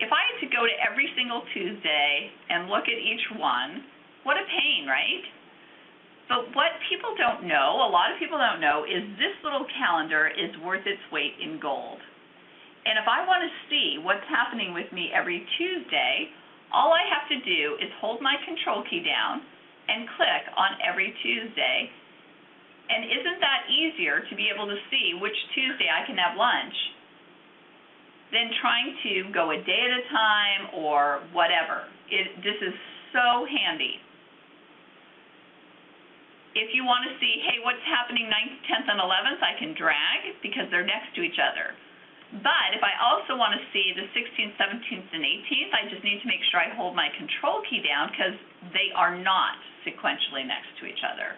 A: If I had to go to every single Tuesday and look at each one, what a pain, right? But what people don't know, a lot of people don't know, is this little calendar is worth its weight in gold. And if I want to see what's happening with me every Tuesday, all I have to do is hold my control key down and click on every Tuesday and isn't that easier to be able to see which Tuesday I can have lunch than trying to go a day at a time or whatever? It, this is so handy. If you want to see, hey, what's happening 9th, 10th, and 11th, I can drag because they're next to each other. But if I also want to see the 16th, 17th, and 18th, I just need to make sure I hold my control key down because they are not sequentially next to each other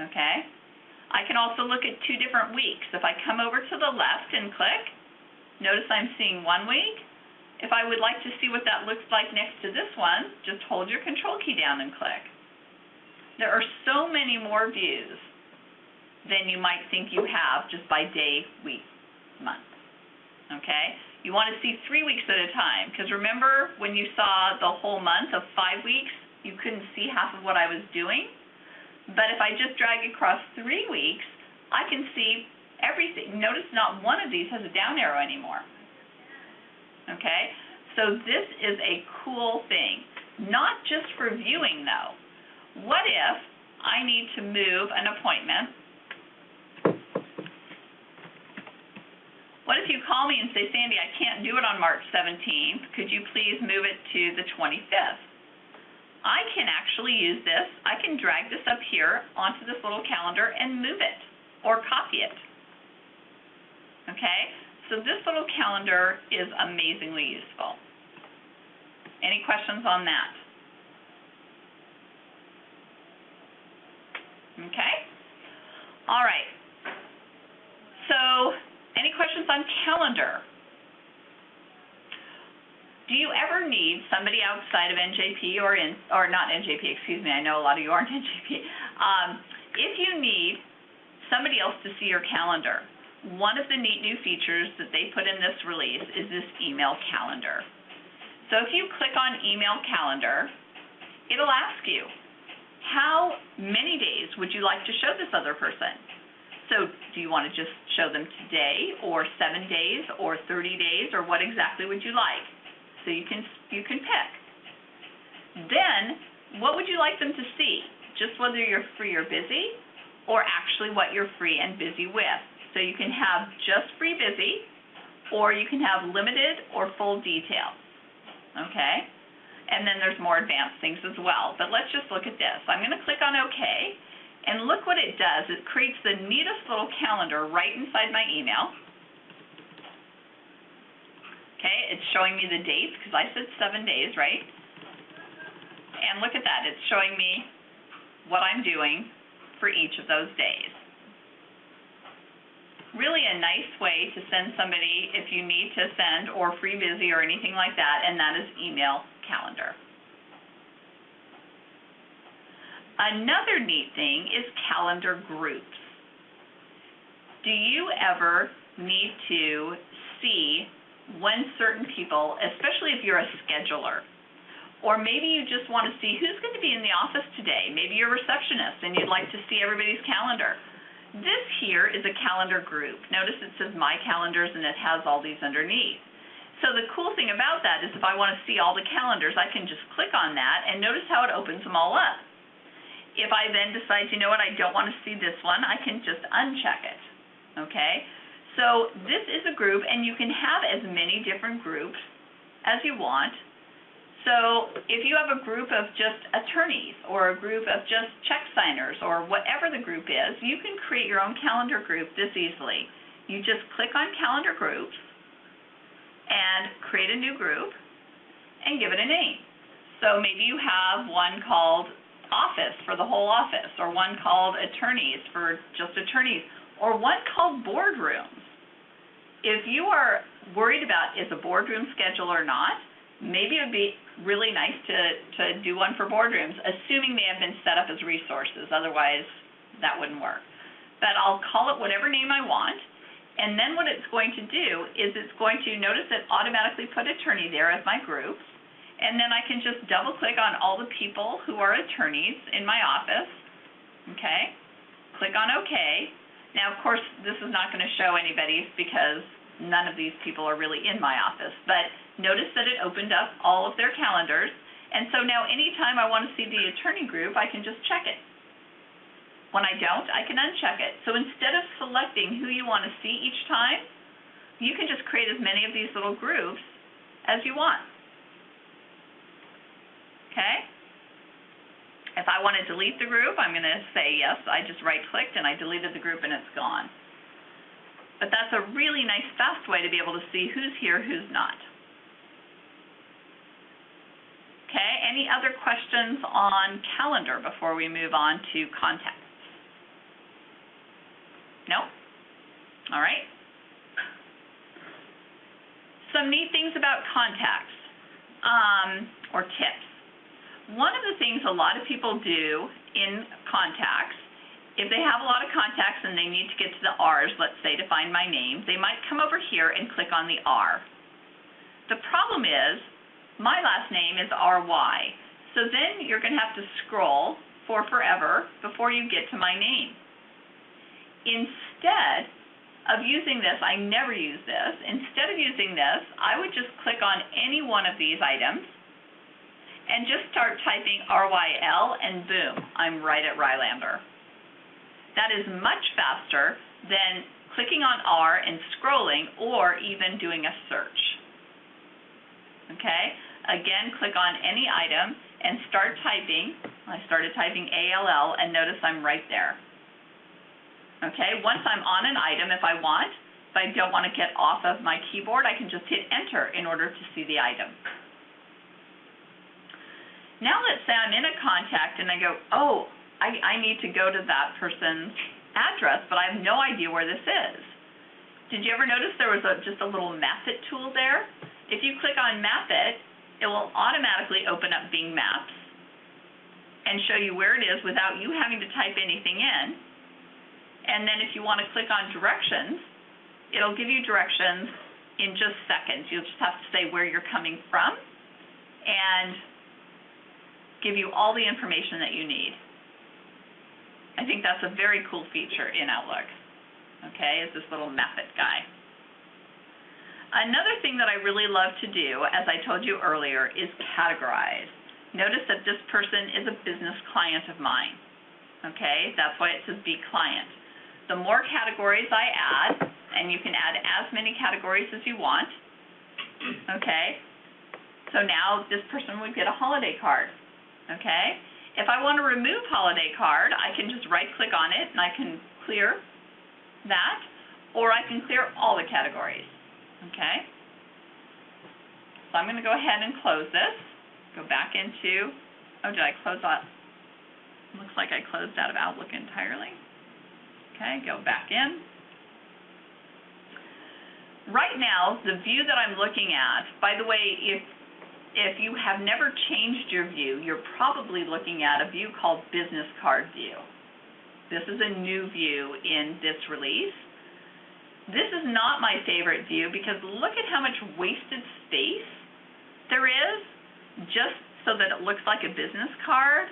A: okay? I can also look at two different weeks. If I come over to the left and click, notice I'm seeing one week. If I would like to see what that looks like next to this one, just hold your control key down and click. There are so many more views than you might think you have just by day, week, month. Okay? You want to see three weeks at a time, because remember when you saw the whole month of five weeks, you couldn't see half of what I was doing? But if I just drag across three weeks, I can see everything. Notice not one of these has a down arrow anymore. Okay? So this is a cool thing. Not just for viewing though. What if I need to move an appointment? What if you call me and say, Sandy, I can't do it on March 17th. Could you please move it to the 25th? I can actually use this. I can drag this up here onto this little calendar and move it or copy it. Okay? So this little calendar is amazingly useful. Any questions on that? Okay? All right. Any questions on calendar? Do you ever need somebody outside of NJP or in, or not NJP, excuse me, I know a lot of you aren't [laughs] NJP. Um, if you need somebody else to see your calendar, one of the neat new features that they put in this release is this email calendar. So if you click on email calendar, it'll ask you, how many days would you like to show this other person? So do you want to just show them today or seven days or 30 days or what exactly would you like? So you can, you can pick. Then, what would you like them to see? Just whether you're free or busy or actually what you're free and busy with. So you can have just free busy or you can have limited or full detail. Okay? And then there's more advanced things as well. But let's just look at this. I'm going to click on OK. And look what it does. It creates the neatest little calendar right inside my email. Okay, it's showing me the dates because I said seven days, right? And look at that. It's showing me what I'm doing for each of those days. Really a nice way to send somebody if you need to send or free busy or anything like that, and that is email calendar. Another neat thing is calendar groups. Do you ever need to see when certain people, especially if you're a scheduler, or maybe you just want to see who's going to be in the office today. Maybe you're a receptionist and you'd like to see everybody's calendar. This here is a calendar group. Notice it says My Calendars and it has all these underneath. So the cool thing about that is if I want to see all the calendars, I can just click on that and notice how it opens them all up. If I then decide, you know what, I don't want to see this one, I can just uncheck it. Okay? So this is a group, and you can have as many different groups as you want. So if you have a group of just attorneys or a group of just check signers or whatever the group is, you can create your own calendar group this easily. You just click on calendar groups and create a new group and give it a name. So maybe you have one called office for the whole office or one called attorneys for just attorneys or one called boardrooms. If you are worried about is a boardroom schedule or not, maybe it would be really nice to, to do one for boardrooms, assuming they have been set up as resources. Otherwise, that wouldn't work. But I'll call it whatever name I want, and then what it's going to do is it's going to notice it automatically put attorney there as my group, and then I can just double click on all the people who are attorneys in my office, okay? Click on OK, now, of course, this is not going to show anybody because none of these people are really in my office, but notice that it opened up all of their calendars, and so now anytime I want to see the attorney group, I can just check it. When I don't, I can uncheck it. So instead of selecting who you want to see each time, you can just create as many of these little groups as you want. Okay? If I want to delete the group, I'm going to say yes, I just right-clicked and I deleted the group and it's gone. But that's a really nice, fast way to be able to see who's here, who's not. Okay, any other questions on calendar before we move on to contacts? No? All right. Some neat things about contacts um, or tips. One of the things a lot of people do in contacts, if they have a lot of contacts and they need to get to the R's, let's say, to find my name, they might come over here and click on the R. The problem is, my last name is R-Y. So then you're going to have to scroll for forever before you get to my name. Instead of using this, I never use this, instead of using this, I would just click on any one of these items and just start typing RYL and boom, I'm right at Rylander. That is much faster than clicking on R and scrolling or even doing a search. Okay? Again, click on any item and start typing. I started typing ALL and notice I'm right there. Okay, once I'm on an item, if I want, if I don't want to get off of my keyboard, I can just hit enter in order to see the item. Now let's say I'm in a contact and I go, oh, I, I need to go to that person's address, but I have no idea where this is. Did you ever notice there was a, just a little map it tool there? If you click on map it, it will automatically open up Bing Maps and show you where it is without you having to type anything in and then if you want to click on directions, it'll give you directions in just seconds. You'll just have to say where you're coming from and give you all the information that you need. I think that's a very cool feature in Outlook, okay, is this little map it guy. Another thing that I really love to do, as I told you earlier, is categorize. Notice that this person is a business client of mine, okay? That's why it says be client the more categories I add, and you can add as many categories as you want, okay? So now this person would get a holiday card, okay? If I want to remove holiday card, I can just right click on it and I can clear that, or I can clear all the categories, okay? So I'm going to go ahead and close this, go back into, oh, did I close that? Looks like I closed out of Outlook entirely. Okay, go back in. Right now, the view that I'm looking at, by the way, if if you have never changed your view, you're probably looking at a view called Business Card View. This is a new view in this release. This is not my favorite view because look at how much wasted space there is just so that it looks like a business card.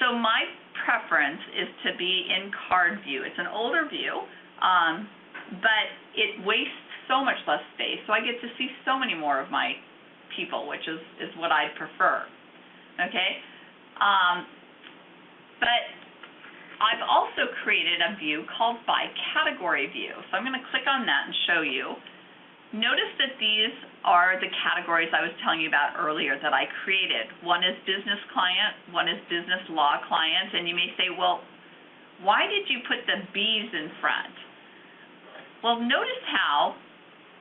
A: So my preference is to be in card view. It's an older view, um, but it wastes so much less space, so I get to see so many more of my people, which is, is what I prefer. Okay? Um, but I've also created a view called by category view. So I'm going to click on that and show you. Notice that these are the categories I was telling you about earlier that I created. One is business client, one is business law client, and you may say, well, why did you put the B's in front? Well, notice how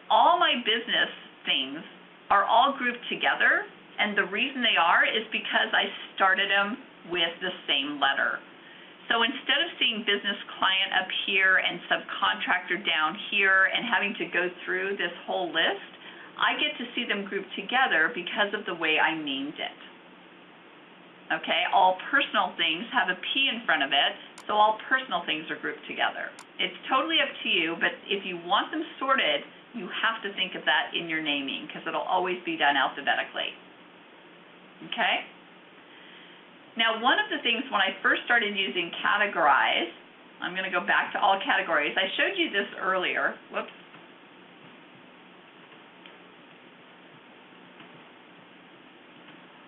A: all my business things are all grouped together, and the reason they are is because I started them with the same letter. So instead of seeing business client up here and subcontractor down here and having to go through this whole list, I get to see them grouped together because of the way I named it. Okay, all personal things have a P in front of it, so all personal things are grouped together. It's totally up to you, but if you want them sorted, you have to think of that in your naming because it'll always be done alphabetically. Okay? Now, one of the things when I first started using categorize, I'm going to go back to all categories. I showed you this earlier. Whoops.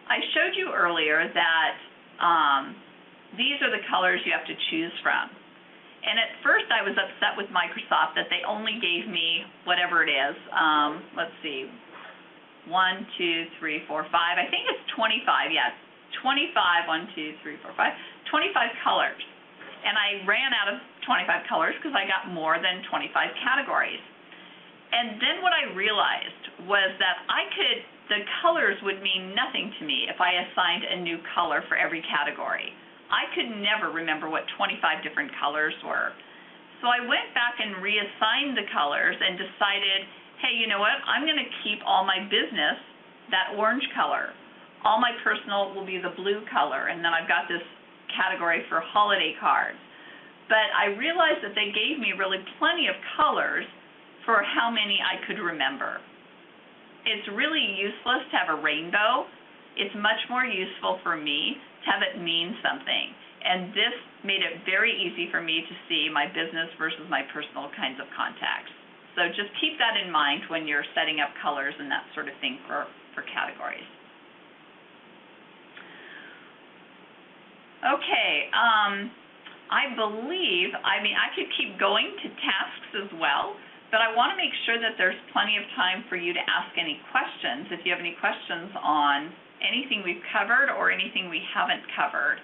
A: I showed you earlier that um, these are the colors you have to choose from. And at first I was upset with Microsoft that they only gave me whatever it is. Um, let's see, one, two, three, four, five. I think it's 25, yes, 25, 1, 2, 3, 4, 5, 25 colors. And I ran out of 25 colors because I got more than 25 categories. And then what I realized was that I could, the colors would mean nothing to me if I assigned a new color for every category. I could never remember what 25 different colors were. So I went back and reassigned the colors and decided, hey, you know what, I'm going to keep all my business that orange color all my personal will be the blue color, and then I've got this category for holiday cards. But I realized that they gave me really plenty of colors for how many I could remember. It's really useless to have a rainbow. It's much more useful for me have it mean something. And this made it very easy for me to see my business versus my personal kinds of contacts. So just keep that in mind when you're setting up colors and that sort of thing for, for categories. Okay, um, I believe, I mean, I could keep going to tasks as well, but I want to make sure that there's plenty of time for you to ask any questions, if you have any questions on anything we've covered or anything we haven't covered.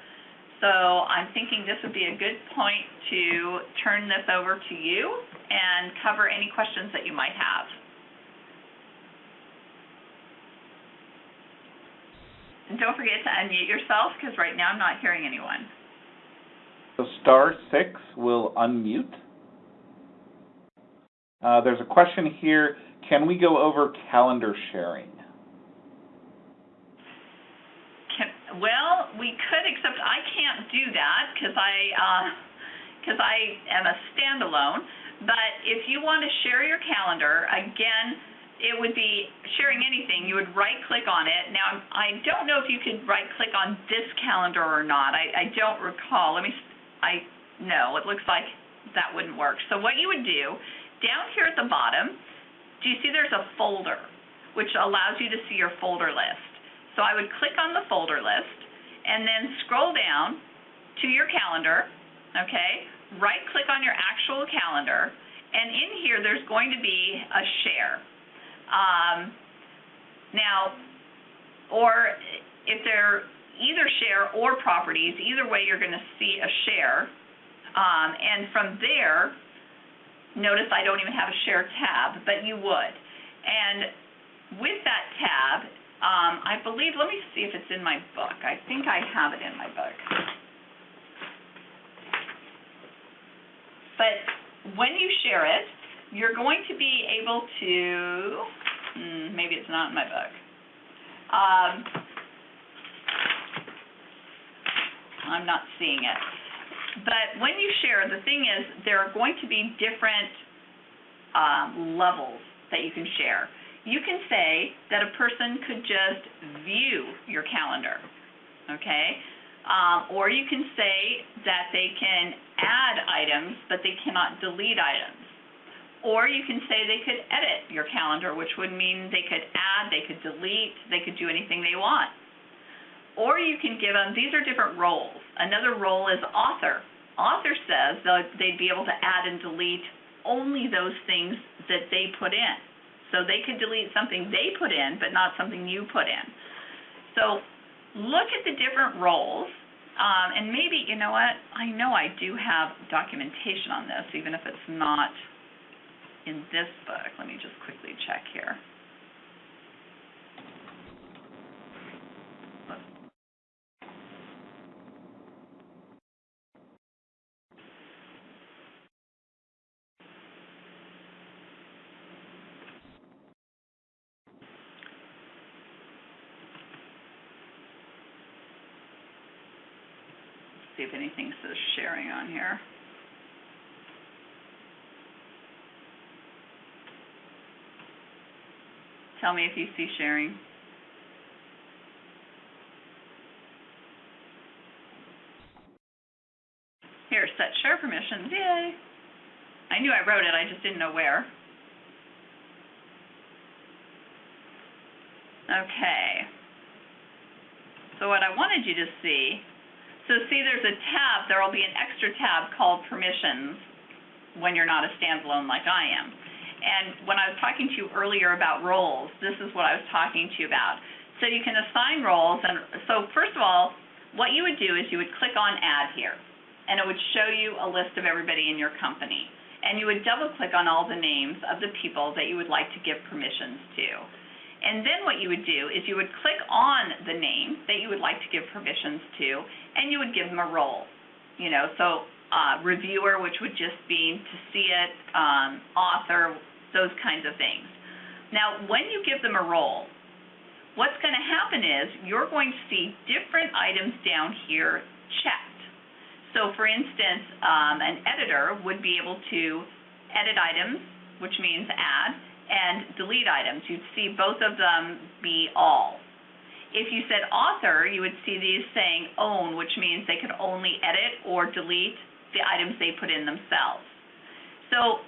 A: So I'm thinking this would be a good point to turn this over to you and cover any questions that you might have. And don't forget to unmute yourself, because right now I'm not hearing anyone.
D: So star six will unmute. Uh, there's a question here, can we go over calendar sharing?
A: Can, well, we could, except I can't do that because I, uh, because I am a standalone. But if you want to share your calendar, again, it would be sharing anything. You would right click on it. Now, I don't know if you could right click on this calendar or not. I, I don't recall. Let me, I, no, it looks like that wouldn't work. So what you would do, down here at the bottom, do you see there's a folder, which allows you to see your folder list. So I would click on the folder list and then scroll down to your calendar, okay? Right click on your actual calendar, and in here there's going to be a share. Um, now, or if they're either share or properties, either way you're going to see a share. Um, and from there, notice I don't even have a share tab, but you would. And with that tab, um, I believe, let me see if it's in my book. I think I have it in my book. But when you share it, you're going to be able to, hmm, maybe it's not in my book. Um, I'm not seeing it. But when you share, the thing is, there are going to be different um, levels that you can share. You can say that a person could just view your calendar, okay? Um, or you can say that they can add items, but they cannot delete items. Or you can say they could edit your calendar, which would mean they could add, they could delete, they could do anything they want. Or you can give them, these are different roles. Another role is author. Author says that they'd be able to add and delete only those things that they put in. So they could delete something they put in, but not something you put in. So look at the different roles, um, and maybe, you know what, I know I do have documentation on this, even if it's not in this book. Let me just quickly check here. see if anything on here. Tell me if you see sharing. Here, set share permissions, yay. I knew I wrote it, I just didn't know where. Okay. So what I wanted you to see, so see there's a tab, there will be an extra tab called permissions when you're not a standalone like I am. And when I was talking to you earlier about roles, this is what I was talking to you about. So you can assign roles, and so first of all, what you would do is you would click on Add here, and it would show you a list of everybody in your company. And you would double click on all the names of the people that you would like to give permissions to. And then what you would do is you would click on the name that you would like to give permissions to, and you would give them a role. You know, so uh, reviewer, which would just be to see it, um, author, those kinds of things. Now, when you give them a role, what's going to happen is you're going to see different items down here checked. So, for instance, um, an editor would be able to edit items, which means add, and delete items. You'd see both of them be all. If you said author, you would see these saying own, which means they could only edit or delete the items they put in themselves. So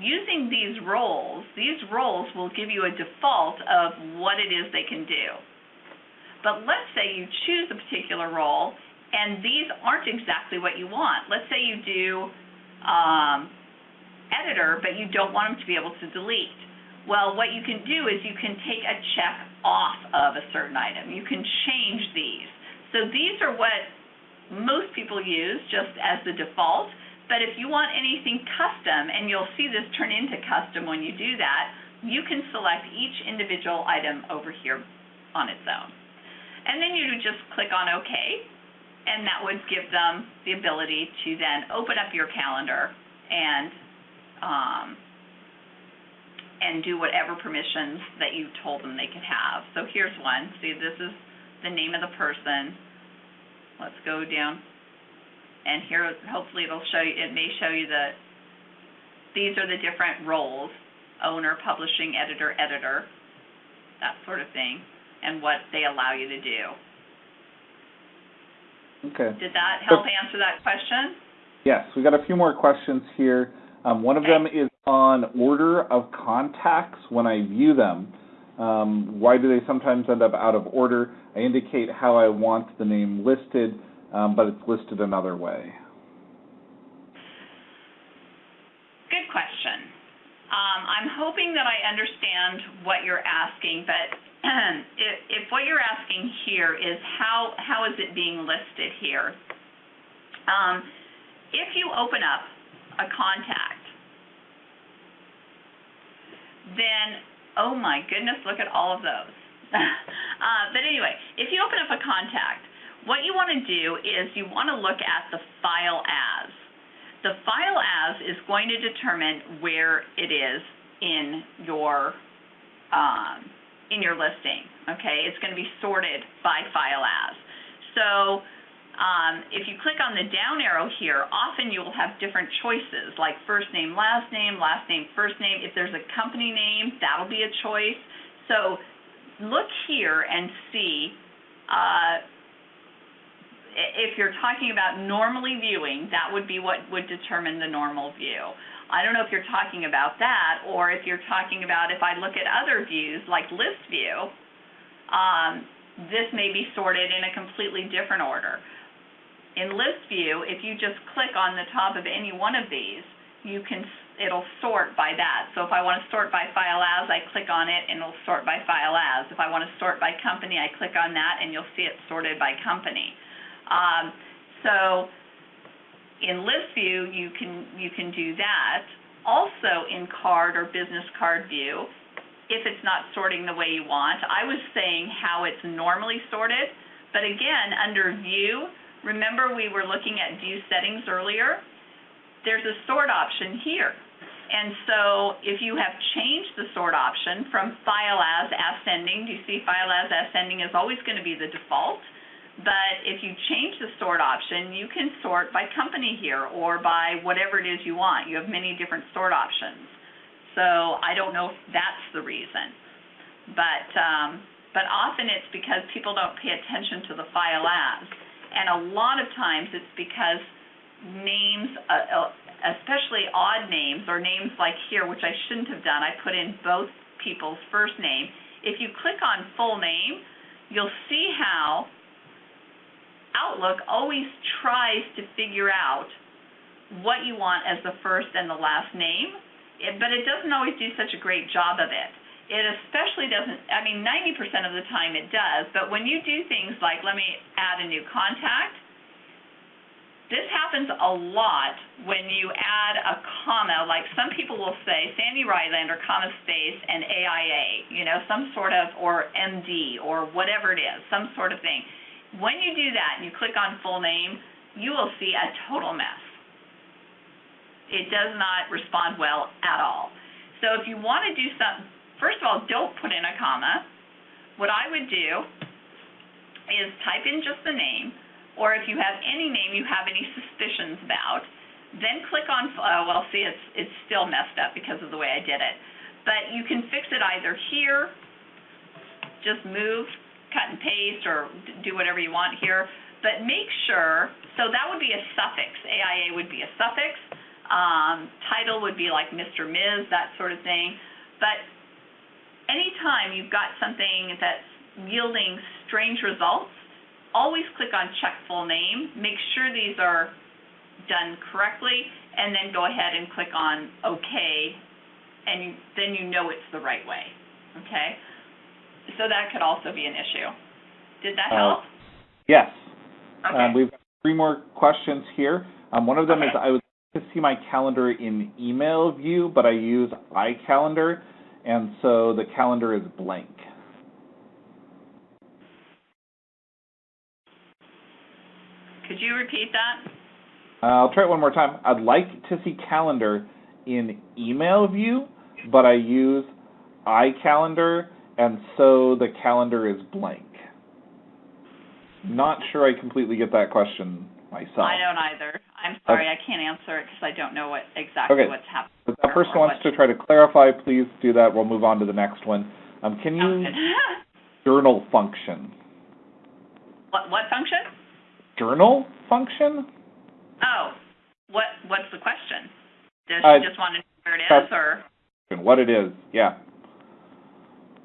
A: using these roles, these roles will give you a default of what it is they can do. But let's say you choose a particular role and these aren't exactly what you want. Let's say you do um, editor, but you don't want them to be able to delete. Well, what you can do is you can take a check off of a certain item. You can change these. So these are what most people use just as the default. But if you want anything custom, and you'll see this turn into custom when you do that, you can select each individual item over here on its own. And then you just click on OK, and that would give them the ability to then open up your calendar and um, and do whatever permissions that you told them they could have. So here's one. See, this is the name of the person. Let's go down, and here hopefully it'll show you. It may show you that these are the different roles: owner, publishing, editor, editor, that sort of thing, and what they allow you to do.
D: Okay.
A: Did that help answer that question?
D: Yes, we got a few more questions here. Um, one of them is on order of contacts when I view them. Um, why do they sometimes end up out of order? I indicate how I want the name listed, um, but it's listed another way.
A: Good question. Um, I'm hoping that I understand what you're asking, but [clears throat] if, if what you're asking here is how how is it being listed here? Um, if you open up a contact, then oh my goodness, look at all of those. [laughs] uh, but anyway, if you open up a contact, what you want to do is you want to look at the file as. The file as is going to determine where it is in your um, in your listing. Okay, it's going to be sorted by file as. So um, if you click on the down arrow here, often you will have different choices like first name, last name, last name, first name. If there's a company name, that'll be a choice. So look here and see uh, if you're talking about normally viewing, that would be what would determine the normal view. I don't know if you're talking about that or if you're talking about if I look at other views like list view, um, this may be sorted in a completely different order. In list view, if you just click on the top of any one of these, you can it'll sort by that. So if I want to sort by file as, I click on it and it'll sort by file as. If I want to sort by company, I click on that and you'll see it sorted by company. Um, so in list view, you can you can do that. Also in card or business card view, if it's not sorting the way you want, I was saying how it's normally sorted, but again, under view, remember we were looking at view settings earlier? There's a sort option here. And so if you have changed the sort option from file as ascending, do you see file as ascending is always going to be the default? But if you change the sort option, you can sort by company here or by whatever it is you want. You have many different sort options. So I don't know if that's the reason. But um, but often it's because people don't pay attention to the file as. And a lot of times it's because names, uh, uh especially odd names or names like here, which I shouldn't have done, I put in both people's first name. If you click on full name, you'll see how Outlook always tries to figure out what you want as the first and the last name, but it doesn't always do such a great job of it. It especially doesn't, I mean, 90% of the time it does, but when you do things like, let me add a new contact, this happens a lot when you add a comma, like some people will say Sandy Rylander, comma space, and AIA, you know, some sort of, or MD, or whatever it is, some sort of thing when you do that and you click on full name, you will see a total mess. It does not respond well at all. So if you want to do something, first of all, don't put in a comma. What I would do is type in just the name, or if you have any name you have any suspicions about, then click on, uh, well, see, it's, it's still messed up because of the way I did it. But you can fix it either here, just move cut and paste or do whatever you want here, but make sure, so that would be a suffix, AIA would be a suffix, um, title would be like Mr., Ms., that sort of thing, but anytime you've got something that's yielding strange results, always click on check full name, make sure these are done correctly, and then go ahead and click on OK, and then you know it's the right way, okay? So that could also be an issue. Did that
D: Uh,
A: help?
D: Yes.
A: Okay.
D: Um, we've got three more questions here. Um, one of them is I would like to see my calendar in email view, but I use iCalendar, and so the calendar is blank.
A: Could you repeat that?
D: Uh, I'll try it one more time. I'd like to see calendar in email view, but I use iCalendar, and so the calendar is blank. Not sure I completely get that question myself.
A: I don't either. I'm sorry, I can't answer it because I don't know what, exactly
D: Okay.
A: what's happening.
D: If that person wants to try to clarify, please do that. We'll move on to the next one. Um, can you [laughs] journal function?
A: What, what function?
D: Journal function?
A: Oh, what, what's the question? Does
D: Uh,
A: she just want to know where it is, or,
D: What it is, yeah,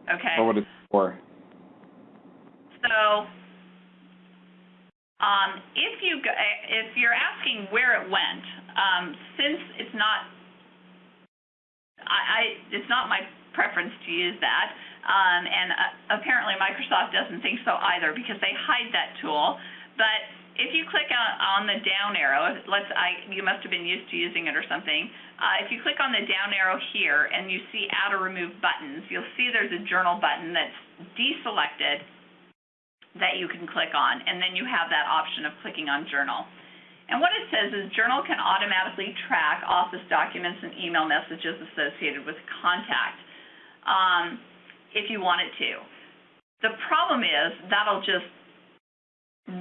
A: okay.
D: or what it's for.
A: So, um, if you, go- if you're asking where it went, um, since it's not, I, I, it's not my preference to use that, um, and uh, apparently Microsoft doesn't think so either because they hide that tool. But if you click on, on the down arrow, let's, I, you must have been used to using it or something. Uh, if you click on the down arrow here and you see add or remove buttons, you'll see there's a journal button that's deselected that you can click on, and then you have that option of clicking on Journal. And what it says is Journal can automatically track Office documents and email messages associated with contact um, if you want it to. The problem is that'll just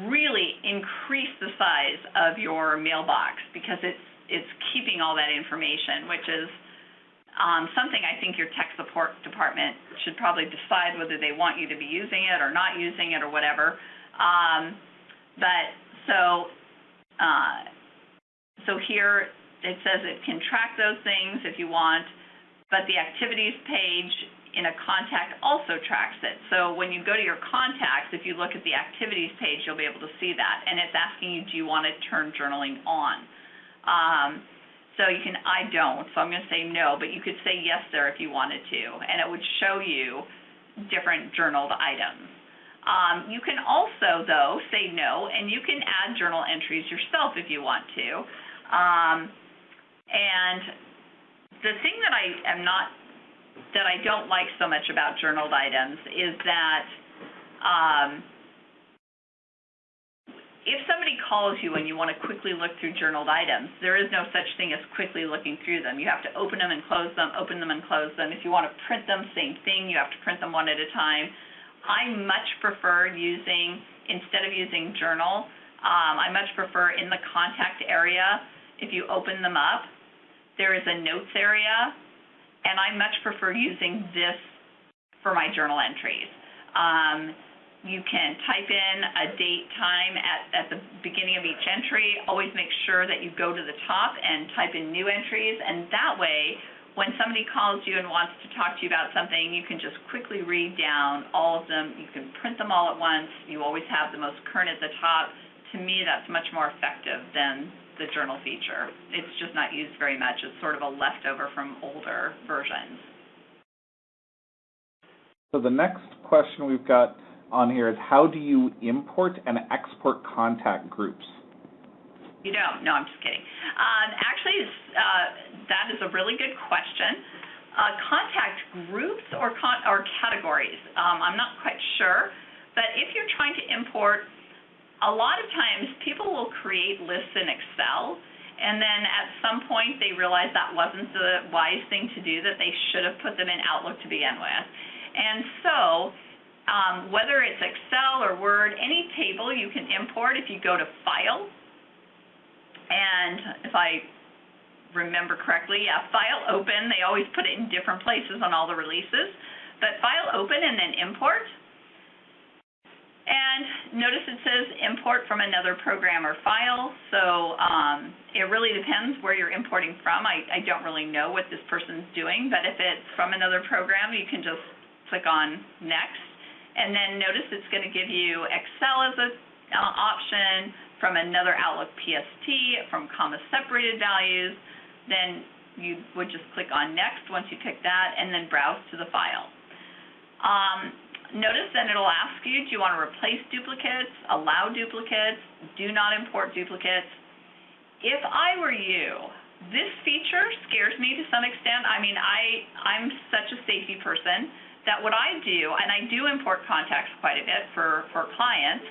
A: really increase the size of your mailbox because it's it's keeping all that information, which is um, something I think your tech support department should probably decide whether they want you to be using it or not using it or whatever. Um, but so, uh, so here it says it can track those things if you want, but the activities page in a contact also tracks it. So when you go to your contacts, if you look at the activities page, you'll be able to see that, and it's asking you, do you want to turn journaling on? Um, so you can, I don't, so I'm going to say no, but you could say yes there if you wanted to, and it would show you different journaled items. Um, you can also, though, say no, and you can add journal entries yourself if you want to. Um, and the thing that I am not, that I don't like so much about journaled items is that um, if somebody calls you and you want to quickly look through journaled items, there is no such thing as quickly looking through them. You have to open them and close them, open them and close them. If you want to print them, same thing. You have to print them one at a time. I much prefer using, instead of using journal, um, I much prefer in the contact area, if you open them up, there is a notes area, and I much prefer using this for my journal entries. Um, you can type in a date, time at, at the beginning of each entry. Always make sure that you go to the top and type in new entries, and that way, when somebody calls you and wants to talk to you about something, you can just quickly read down all of them. You can print them all at once. You always have the most current at the top. To me, that's much more effective than the journal feature. It's just not used very much. It's sort of a leftover from older versions.
D: So the next question we've got on here is how do you import and export contact groups?
A: You don't? No, I'm just kidding. Um, actually, uh, that is a really good question. Uh, contact groups or con- or categories, um, I'm not quite sure. But if you're trying to import, a lot of times people will create lists in Excel, and then at some point they realize that wasn't the wise thing to do, that they should have put them in Outlook to begin with. And so, um, whether it's Excel or Word, any table you can import if you go to File, and if I remember correctly, yeah, File Open, they always put it in different places on all the releases, but File Open and then Import, And notice it says import from another program or file, so um, it really depends where you're importing from. I, I don't really know what this person's doing, but if it's from another program, you can just click on next. And then notice it's going to give you Excel as an uh, option, from another Outlook PST, from comma separated values. Then you would just click on next once you pick that, and then browse to the file. Um, notice then it'll ask you, do you want to replace duplicates, allow duplicates, do not import duplicates. If I were you, this feature scares me to some extent. I mean, I, I'm such a safety person that what I do, and I do import contacts quite a bit for, for clients,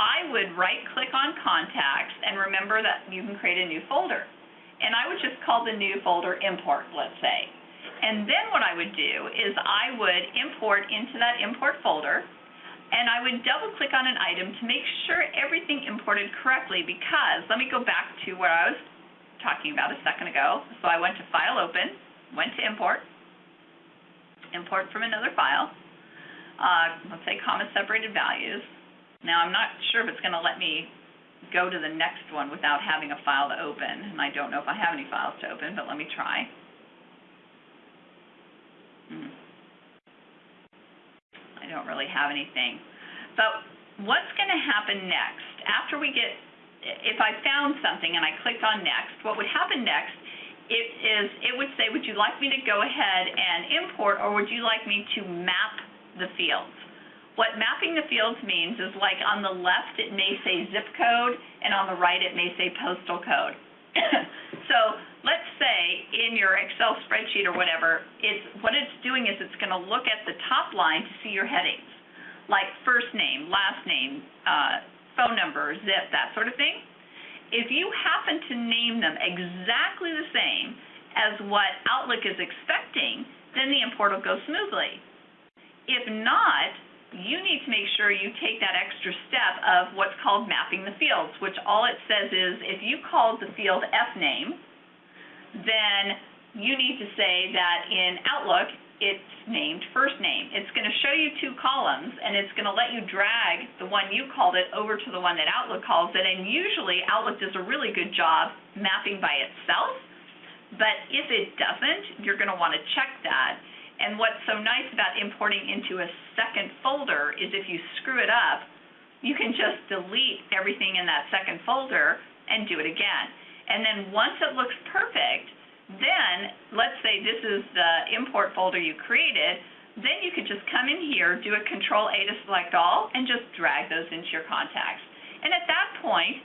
A: I would right-click on contacts and remember that you can create a new folder. And I would just call the new folder import, let's say. And then what I would do is I would import into that import folder, and I would double click on an item to make sure everything imported correctly because, let me go back to where I was talking about a second ago. So I went to File Open, went to Import, import from another file, uh, let's say comma separated values. Now I'm not sure if it's going to let me go to the next one without having a file to open, and I don't know if I have any files to open, but let me try. Hmm. I don't really have anything. But what's going to happen next? After we get, if I found something and I clicked on next, what would happen next it is, it would say, would you like me to go ahead and import, or would you like me to map the fields? What mapping the fields means is like on the left it may say zip code, and on the right it may say postal code. [coughs] so let's say in your Excel spreadsheet or whatever, it's what it's doing is it's going to look at the top line to see your headings, like first name, last name, uh, phone number, zip, that sort of thing. If you happen to name them exactly the same as what Outlook is expecting, then the import will go smoothly. If not, you need to make sure you take that extra step of what's called mapping the fields, which all it says is if you called the field F name, then you need to say that in Outlook it's named first name. It's going to show you two columns, and it's going to let you drag the one you called it over to the one that Outlook calls it, and usually Outlook does a really good job mapping by itself, but if it doesn't, you're going to want to check that. And what's so nice about importing into a second folder is if you screw it up, you can just delete everything in that second folder and do it again. And then once it looks perfect, then let's say this is the import folder you created, then you could just come in here, do a control A to select all, and just drag those into your contacts. And at that point,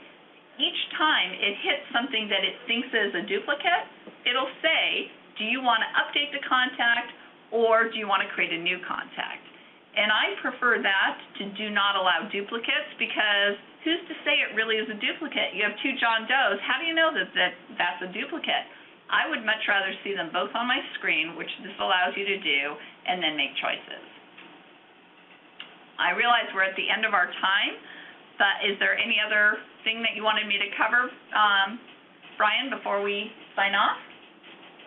A: each time it hits something that it thinks is a duplicate, it'll say, do you want to update the contact or do you want to create a new contact? And I prefer that to do not allow duplicates because who's to say it really is a duplicate? You have two John Does. How do you know that, that that's a duplicate? I would much rather see them both on my screen, which this allows you to do, and then make choices. I realize we're at the end of our time, but is there any other thing that you wanted me to cover, um, Brian, before we sign off?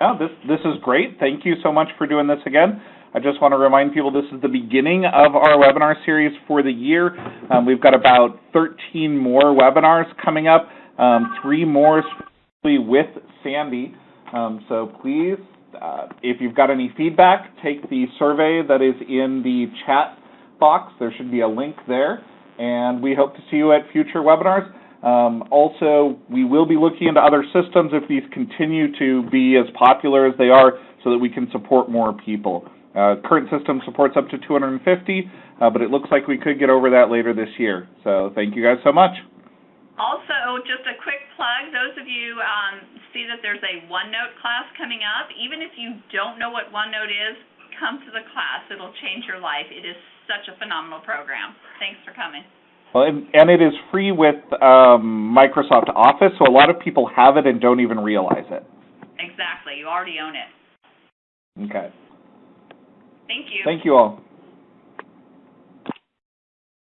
D: Oh, this this is great. Thank you so much for doing this again. I just want to remind people this is the beginning of our webinar series for the year. Um, we've got about 13 more webinars coming up, um, three more specifically with Sandy. Um, so please, uh, if you've got any feedback, take the survey that is in the chat box. There should be a link there. And we hope to see you at future webinars. Um, also, we will be looking into other systems if these continue to be as popular as they are so that we can support more people. Uh, current system supports up to 250, uh, but it looks like we could get over that later this year. So thank you guys so much.
A: Also, just a quick plug, those of you um, see that there's a OneNote class coming up. Even if you don't know what OneNote is, come to the class. It'll change your life. It is such a phenomenal program. Thanks for coming.
D: Well, and, and it is free with um, Microsoft Office, so a lot of people have it and don't even realize it.
A: Exactly. You already own it.
D: Okay.
A: Thank you.
D: Thank you all.